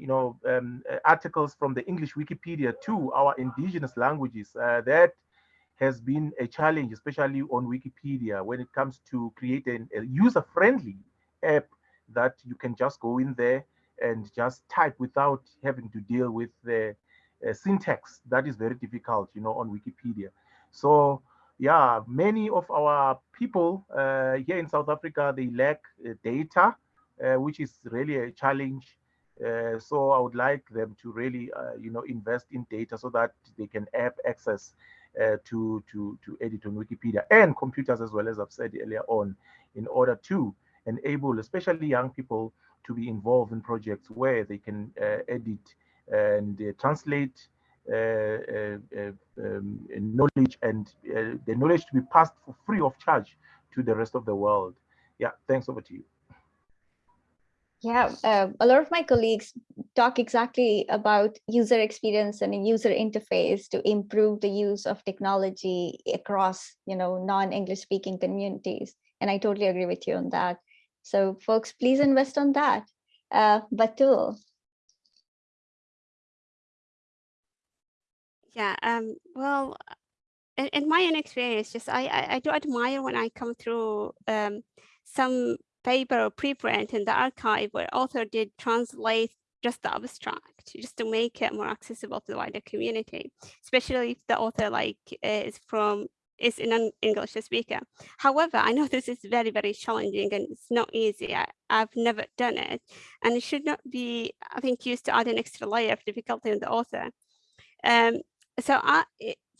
you know, um, uh, articles from the English Wikipedia to our indigenous languages. Uh, that has been a challenge, especially on Wikipedia, when it comes to creating a user-friendly app that you can just go in there and just type without having to deal with the uh, syntax. That is very difficult, you know, on Wikipedia. So yeah, many of our people uh, here in South Africa, they lack uh, data, uh, which is really a challenge. Uh, so I would like them to really, uh, you know, invest in data so that they can have access to, to, to edit on Wikipedia and computers as well, as I've said earlier on, in order to enable especially young people to be involved in projects where they can edit and translate uh, uh, uh, um, knowledge and the knowledge to be passed for free of charge to the rest of the world. Yeah, thanks over to you. Yeah, uh, a lot of my colleagues talk exactly about user experience and a user interface to improve the use of technology across, you know, non-English speaking communities. And I totally agree with you on that. So folks, please invest on that. Uh, Batool, Yeah, um, well, in, in my own experience, just I, I, I do admire when I come through um, some paper or preprint in the arXiv where author did translate just the abstract just to make it more accessible to the wider community, especially if the author like is from is in an English speaker. However, I know this is very, very challenging and it's not easy. I, have never done it and it should not be, I think, used to add an extra layer of difficulty on the author. Um, so I,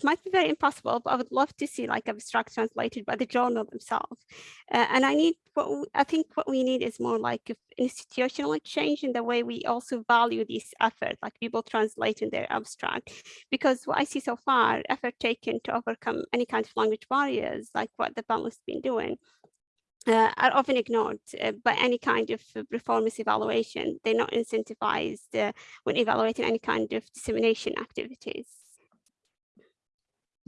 might be very impossible, but I would love to see like abstract translated by the journal themselves. Uh, and I need what I think what we need is more like institutional change in the way we also value this effort, like people translating their abstract. Because what I see so far, effort taken to overcome any kind of language barriers, like what the panel has been doing, uh, are often ignored uh, by any kind of performance evaluation. They're not incentivized uh, when evaluating any kind of dissemination activities.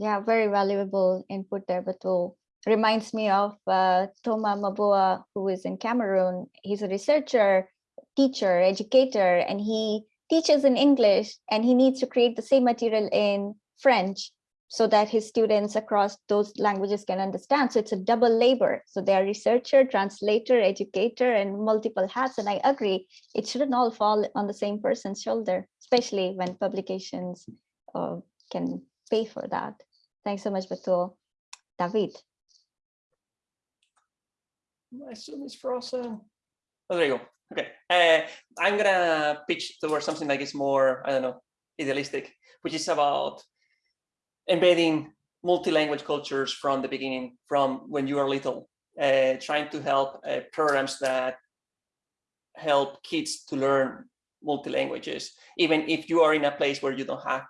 Yeah, very valuable input there, Batool. Reminds me of uh, Toma Mabua, who is in Cameroon. He's a researcher, teacher, educator, and he teaches in English and he needs to create the same material in French so that his students across those languages can understand. So it's a double labor. So they are researcher, translator, educator, and multiple hats. And I agree, it shouldn't all fall on the same person's shoulder, especially when publications uh, can pay for that. Thanks so much, Batool. David. My Zoom is frozen. Oh, there you go. Okay. Uh, I'm gonna pitch towards something like it's more, I don't know, idealistic, which is about embedding multi-language cultures from the beginning, from when you are little, uh, trying to help uh, programs that help kids to learn multi-languages, even if you are in a place where you don't have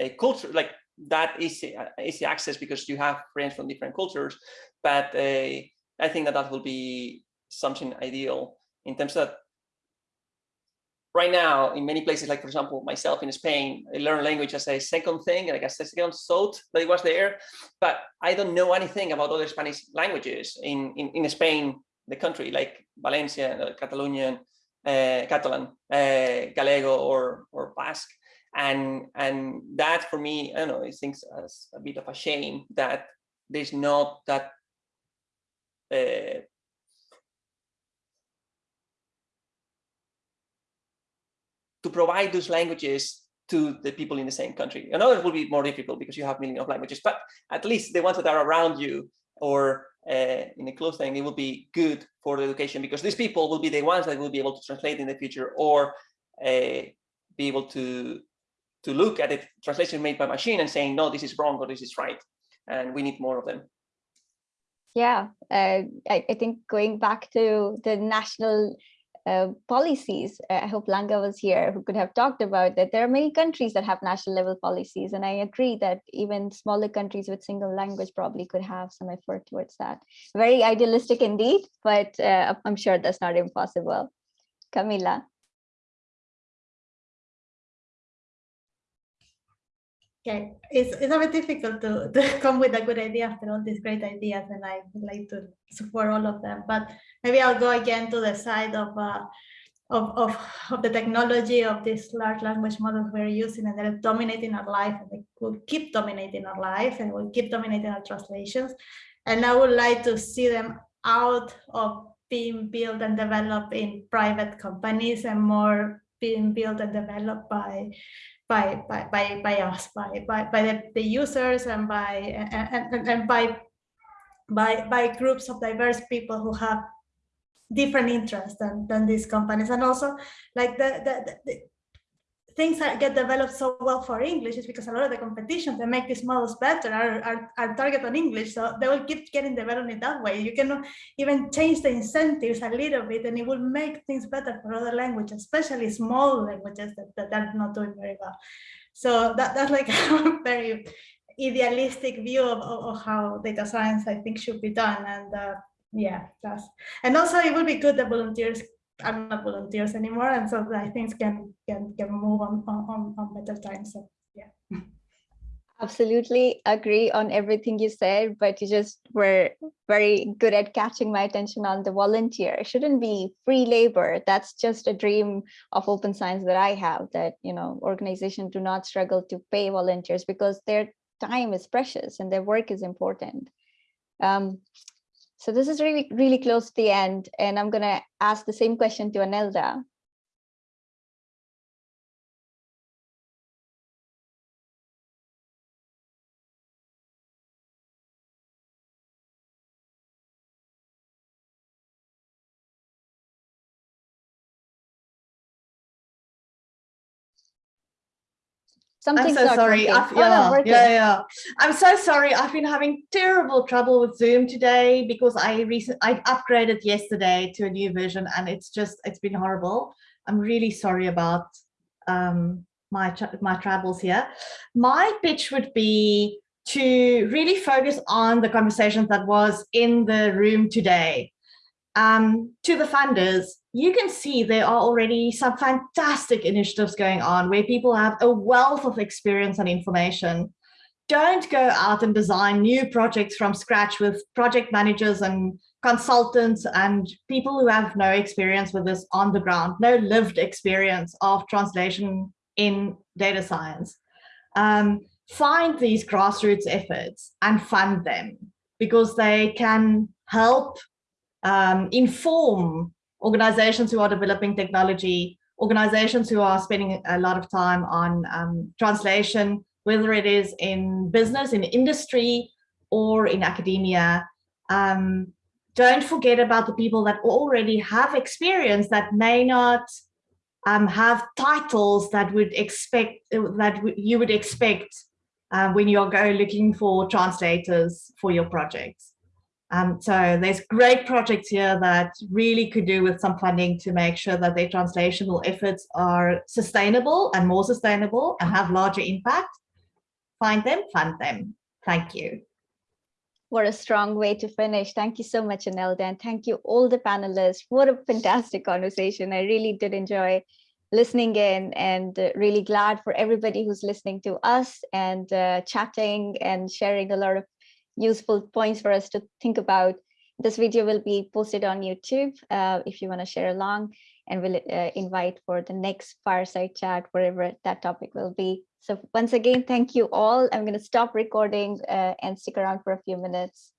a culture, like that easy, uh, easy access because you have friends from different cultures. But uh, I think that that will be something ideal in terms of right now in many places, like for example, myself in Spain, I learn language as a second thing, like a second thought that it was there, but I don't know anything about other Spanish languages in, in, in Spain, the country, like Valencia, uh, Catalonian, uh, Catalan, uh, Gallego, or, or Basque and and that for me i know it seems as a bit of a shame that there's not that uh, to provide those languages to the people in the same country. It will be more difficult because you have millions of languages, but at least the ones that are around you or uh, in a close thing, it will be good for the education because these people will be the ones that will be able to translate in the future or uh, be able to to look at a translation made by machine and saying, no, this is wrong or this is right. And we need more of them. Yeah, uh, I, I, think going back to the national uh, policies, uh, I hope Langa was here who could have talked about that. There are many countries that have national level policies, and I agree that even smaller countries with single language probably could have some effort towards that. Very idealistic indeed, but uh, I'm sure that's not impossible. Camila. Okay, it's, it's a bit difficult to, to come with a good idea after all these great ideas, and I would like to support all of them. But maybe I'll go again to the side of uh, of, of, of the technology of these large language models we're using and they're dominating our life and they will keep dominating our life and will keep dominating our translations. And I would like to see them out of being built and developed in private companies and more being built and developed by by by by, by us by by, by the, the users and by and, and, and by by by groups of diverse people who have different interests than, than these companies. And also like the, the, the things that get developed so well for English is because a lot of the competition that make these models better are, are, are target on English. So they will keep getting developed in that way. You can even change the incentives a little bit and it will make things better for other languages, especially small languages that, that are not doing very well. So that, that's like a very idealistic view of, of, of, how data science I think should be done. And uh, yeah, that's, and also it would be good that volunteers are not volunteers anymore, and so I think can can can move on on on better times. So yeah. Absolutely agree on everything you said, but you just were very good at catching my attention on the volunteer. It shouldn't be free labor. That's just a dream of open science that I have that, you know, organizations do not struggle to pay volunteers because their time is precious and their work is important. Um, so this is really, really close to the end, and I'm going to ask the same question to Anelda. I'm so sorry. I've, yeah, oh, no, yeah, yeah. I'm so sorry. I've been having terrible trouble with Zoom today because I recent I upgraded yesterday to a new version and it's just it's been horrible. I'm really sorry about um, my my travels here. My pitch would be to really focus on the conversation that was in the room today. Um, to the funders, you can see there are already some fantastic initiatives going on where people have a wealth of experience and information. Don't go out and design new projects from scratch with project managers and consultants and people who have no experience with this on the ground, no lived experience of translation in data science. Um, find these grassroots efforts and fund them because they can help um, inform organizations who are developing technology, organizations who are spending a lot of time on um, translation, whether it is in business, in industry, or in academia. Um, don't forget about the people that already have experience that may not um, have titles that would expect that you would expect uh, when you're going looking for translators for your projects. Um, so there's great projects here that really could do with some funding to make sure that their translational efforts are sustainable and more sustainable and have larger impact. Find them, fund them. Thank you. What a strong way to finish. Thank you so much, Anelda, and thank you all the panelists. What a fantastic conversation. I really did enjoy listening in and really glad for everybody who's listening to us and uh, chatting and sharing a lot of useful points for us to think about. This video will be posted on YouTube uh, if you want to share along and we'll uh, invite for the next fireside chat, wherever that topic will be. So once again, thank you all. I'm going to stop recording uh, and stick around for a few minutes.